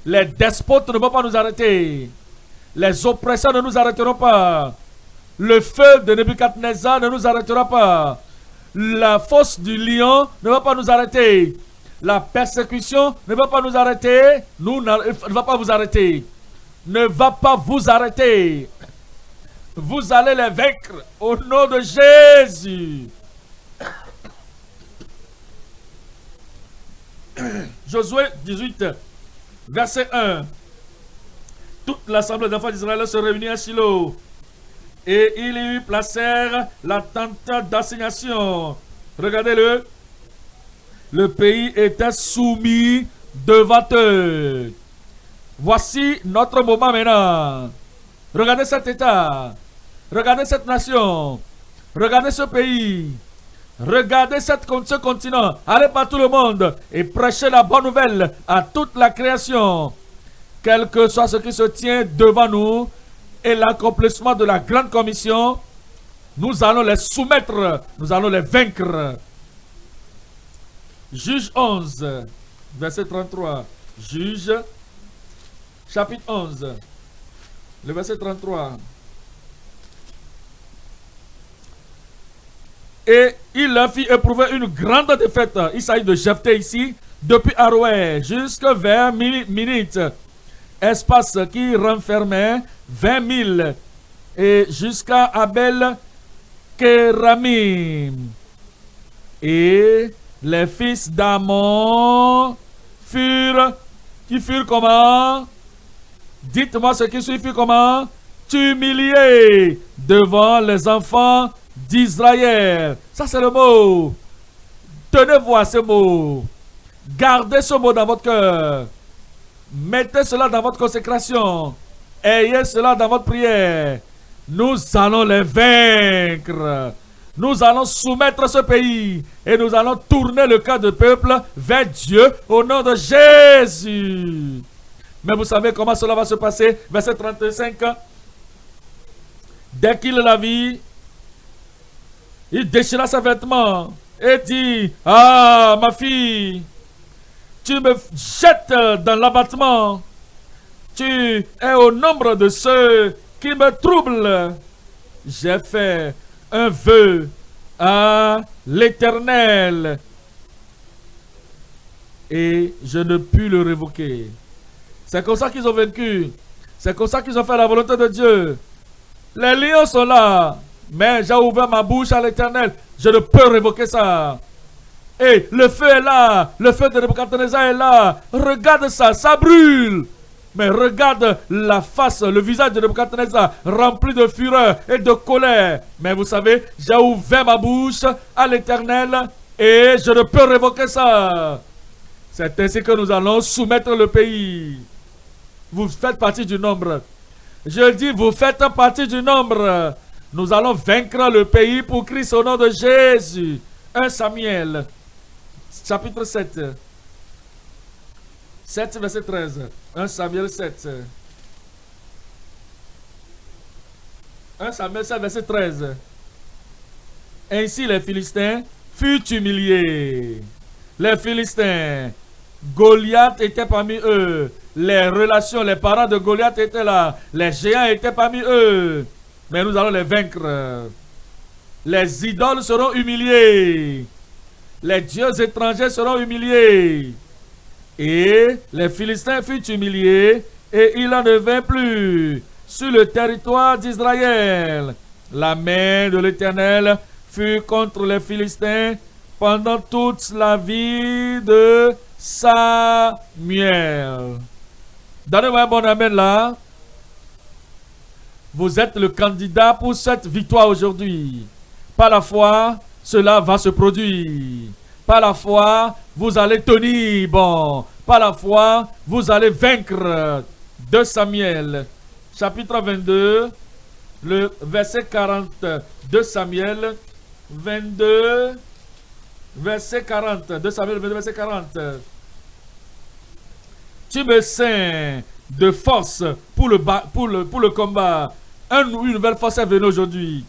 Les despotes ne vont pas nous arrêter. Les oppresseurs ne nous arrêteront pas. Le feu de Nebuchadnezzar ne nous arrêtera pas. La fosse du lion ne va pas nous arrêter. La persécution ne va pas nous arrêter. Nous ne va pas vous arrêter. Ne va pas vous arrêter. Vous allez les vaincre au nom de Jésus. Josué 18, verset 1. Toute l'assemblée d'enfants d'Israël se réunit à Silo. Et ils y placèrent la tente d'assignation. Regardez-le. Le pays était soumis devant eux. Voici notre moment maintenant. Regardez cet état. Regardez cette nation. Regardez ce pays. Regardez cette, ce continent. Allez par tout le monde et prêchez la bonne nouvelle à toute la création. Quel que soit ce qui se tient devant nous et l'accomplissement de la grande commission, nous allons les soumettre, nous allons les vaincre. Juge 11, verset 33. Juge, chapitre 11, le verset 33. Et il leur fit éprouver une grande défaite. Il s'agit de Jephthé ici, depuis Aroué jusqu'à vers minutes. Espace qui renfermait 20 000 et jusqu'à Abel Kéramim. Et les fils d'Amon furent, qui furent comment? Dites-moi ce qui furent comment? Humiliés devant les enfants d'Israël. Ça, c'est le mot. Tenez-vous à ce mot. Gardez ce mot dans votre cœur. Mettez cela dans votre consécration. Ayez cela dans votre prière. Nous allons les vaincre. Nous allons soumettre ce pays et nous allons tourner le cœur du peuple vers Dieu au nom de Jésus. Mais vous savez comment cela va se passer? Verset 35. Dès qu'il la vit, il déchira ses vêtements et dit, Ah, ma fille, tu me jettes dans l'abattement. Tu es au nombre de ceux qui me troublent. j'ai fait un vœu à l'Éternel et je ne puis le révoquer. C'est comme ça qu'ils ont vaincu. C'est comme ça qu'ils ont fait la volonté de Dieu. Les lions sont là, mais j'ai ouvert ma bouche à l'Éternel. Je ne peux révoquer ça. Et le feu est là, le feu de Nebuchadnezzar est là. Regarde ça, ça brûle. Mais regarde la face, le visage de Nebuchadnezzar rempli de fureur et de colère. Mais vous savez, j'ai ouvert ma bouche à l'Éternel et je ne peux révoquer ça. C'est ainsi que nous allons soumettre le pays. Vous faites partie du nombre. Je dis, vous faites partie du nombre. Nous allons vaincre le pays pour Christ au nom de Jésus. 1 Samuel, chapitre 7. 7, verset 13. 1 Samuel 7. 1 Samuel 7, verset 13. Ainsi les Philistins furent humiliés. Les Philistins Goliath était parmi eux. Les relations, les parents de Goliath étaient là. Les géants étaient parmi eux. Mais nous allons les vaincre. Les idoles seront humiliés. Les dieux étrangers seront humiliés. Et les Philistins furent humiliés et il en devint plus sur le territoire d'Israël. La main de l'Éternel fut contre les Philistins pendant toute la vie de Samuel. Donnez-moi un bon amen là. Vous êtes le candidat pour cette victoire aujourd'hui. Par la foi, cela va se produire. Par la foi, vous allez tenir bon. Par la foi, vous allez vaincre. De Samuel, chapitre 22, le verset 40. De Samuel 22, verset 40. De Samuel 22, verset 40. Tu me sens de force pour le, pour le, pour le combat. une nouvelle force est venue aujourd'hui.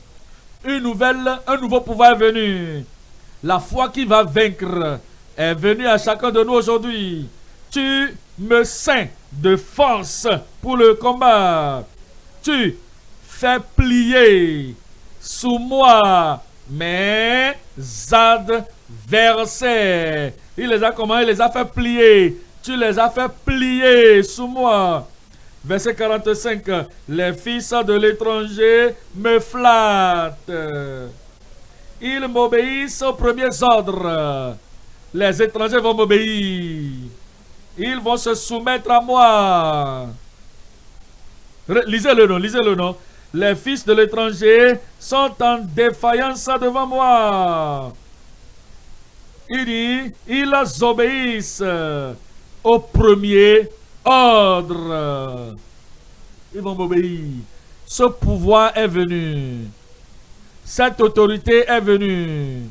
Une nouvelle, un nouveau pouvoir est venu. La foi qui va vaincre est venue à chacun de nous aujourd'hui. Tu me sens de force pour le combat. Tu fais plier sous moi mes adversaires. Il les a comment? Il les a fait plier tu les as fait plier sous moi. Verset 45. Les fils de l'étranger me flattent. Ils m'obéissent aux premiers ordres. Les étrangers vont m'obéir. Ils vont se soumettre à moi. Lisez le nom, lisez le nom. Les fils de l'étranger sont en défaillance devant moi. Il dit, ils obéissent au premier ordre. Ils vont m'obéir. Ce pouvoir est venu. Cette autorité est venue.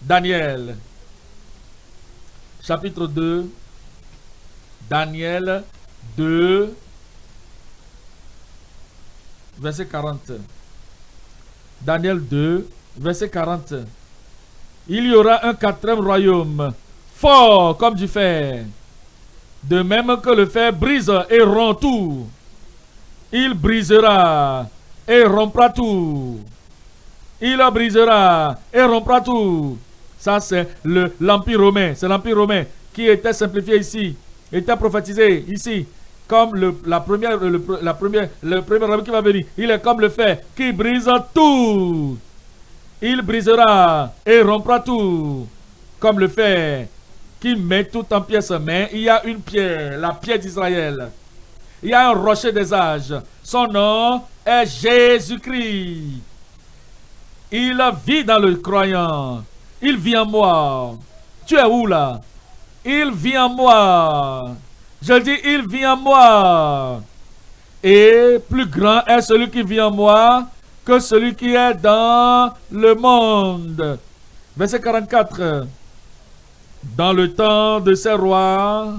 Daniel, chapitre 2. Daniel 2, verset 40. Daniel 2, verset 40. Il y aura un quatrième royaume, fort comme du fer de même que le fer brise et rompt tout, il brisera et rompra tout. Il brisera et rompra tout. Ça, c'est l'Empire romain. C'est l'Empire romain qui était simplifié ici, était prophétisé ici, comme le, la première, la première, le premier homme qui va venir. Il est comme le fer qui brise tout. Il brisera et rompra tout, comme le fer qui met tout en pièces. Mais il y a une pierre, la pierre d'Israël. Il y a un rocher des âges. Son nom est Jésus-Christ. Il vit dans le croyant. Il vit en moi. Tu es où là? Il vit en moi. Je dis, il vit en moi. Et plus grand est celui qui vit en moi que celui qui est dans le monde. Verset 44. Dans le temps de ces rois,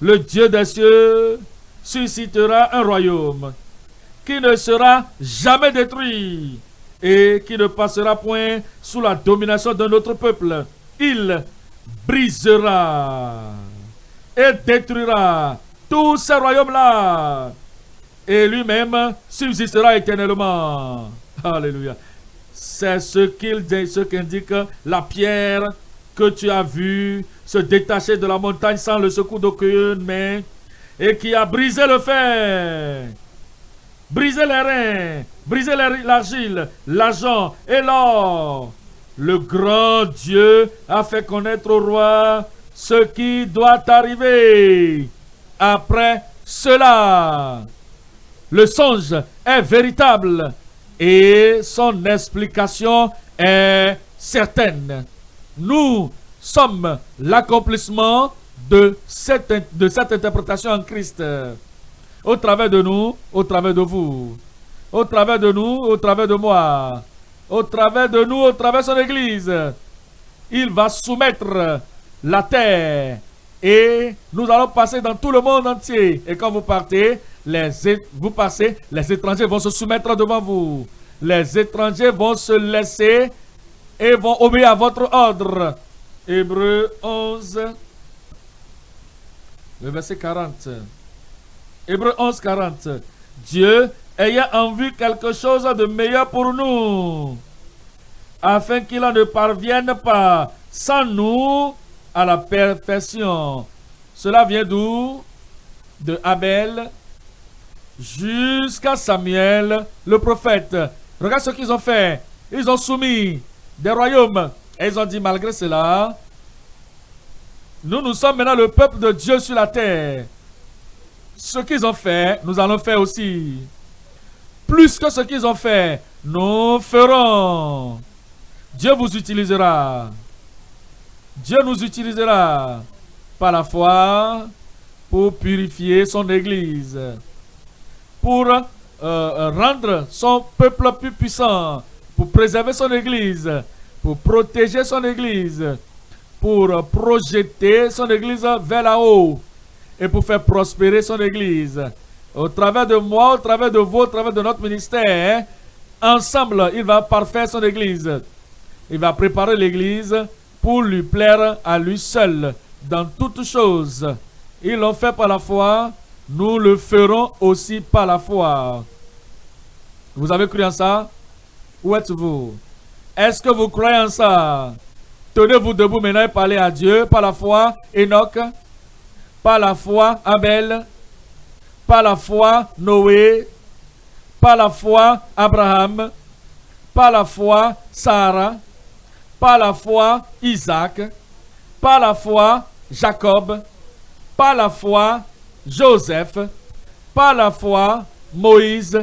le Dieu des cieux suscitera un royaume qui ne sera jamais détruit et qui ne passera point sous la domination d'un autre peuple. Il brisera et détruira tous ces royaumes-là et lui-même subsistera éternellement. Alléluia. C'est ce qu'il ce qu'indique la pierre que tu as vue se détacher de la montagne sans le secours d'aucune main et qui a brisé le fer, brisé les reins, brisé l'argile, l'argent et l'or. Le grand Dieu a fait connaître au roi ce qui doit arriver. Après cela, le songe est véritable et son explication est certaine. Nous sommes l'accomplissement de cette, de cette interprétation en Christ. Au travers de nous, au travers de vous. Au travers de nous, au travers de moi. Au travers de nous, au travers de son Église. Il va soumettre la terre. Et nous allons passer dans tout le monde entier. Et quand vous partez, vous passez, les étrangers vont se soumettre devant vous. Les étrangers vont se laisser et vont obéir à votre ordre. Hébreu 11, le verset 40. Hébreu 11, 40. Dieu ayant en vue quelque chose de meilleur pour nous, afin qu'il ne parvienne pas sans nous à la perfection. Cela vient d'où? De Abel jusqu'à Samuel, le prophète. Regarde ce qu'ils ont fait. Ils ont soumis des royaumes. Et ils ont dit, malgré cela, nous, nous sommes maintenant le peuple de Dieu sur la terre. Ce qu'ils ont fait, nous allons faire aussi. Plus que ce qu'ils ont fait, nous ferons. Dieu vous utilisera. Dieu nous utilisera par la foi pour purifier son Église, pour euh, euh, rendre son peuple plus puissant, pour préserver son Église, pour protéger son Église, pour projeter son Église vers la haut et pour faire prospérer son Église. Au travers de moi, au travers de vous, au travers de notre ministère, ensemble, il va parfaire son Église. Il va préparer l'Église pour lui plaire à lui seul dans toutes choses. Ils l'ont fait par la foi, nous le ferons aussi par la foi. Vous avez cru en ça? Où êtes-vous? Est-ce que vous croyez en ça? Tenez-vous debout maintenant et parlez à Dieu par la foi, Enoch, par la foi, Abel, par la foi, Noé, par la foi, Abraham, par la foi, Sarah, par la foi, Isaac, par la foi, Jacob, par la foi, Joseph, par la foi, Moïse,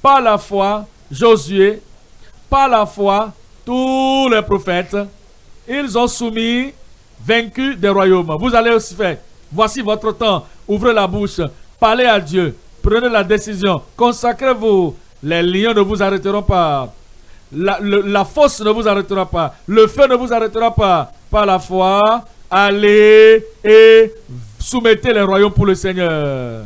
par la foi, Josué, par la foi, tous les prophètes, ils ont soumis, vaincu des royaumes. Vous allez aussi faire. Voici votre temps. Ouvrez la bouche. Parlez à Dieu. Prenez la décision. Consacrez-vous. Les lions ne vous arrêteront pas. La, la fosse ne vous arrêtera pas. Le feu ne vous arrêtera pas. Par la foi, allez et soumettez les royaumes pour le Seigneur.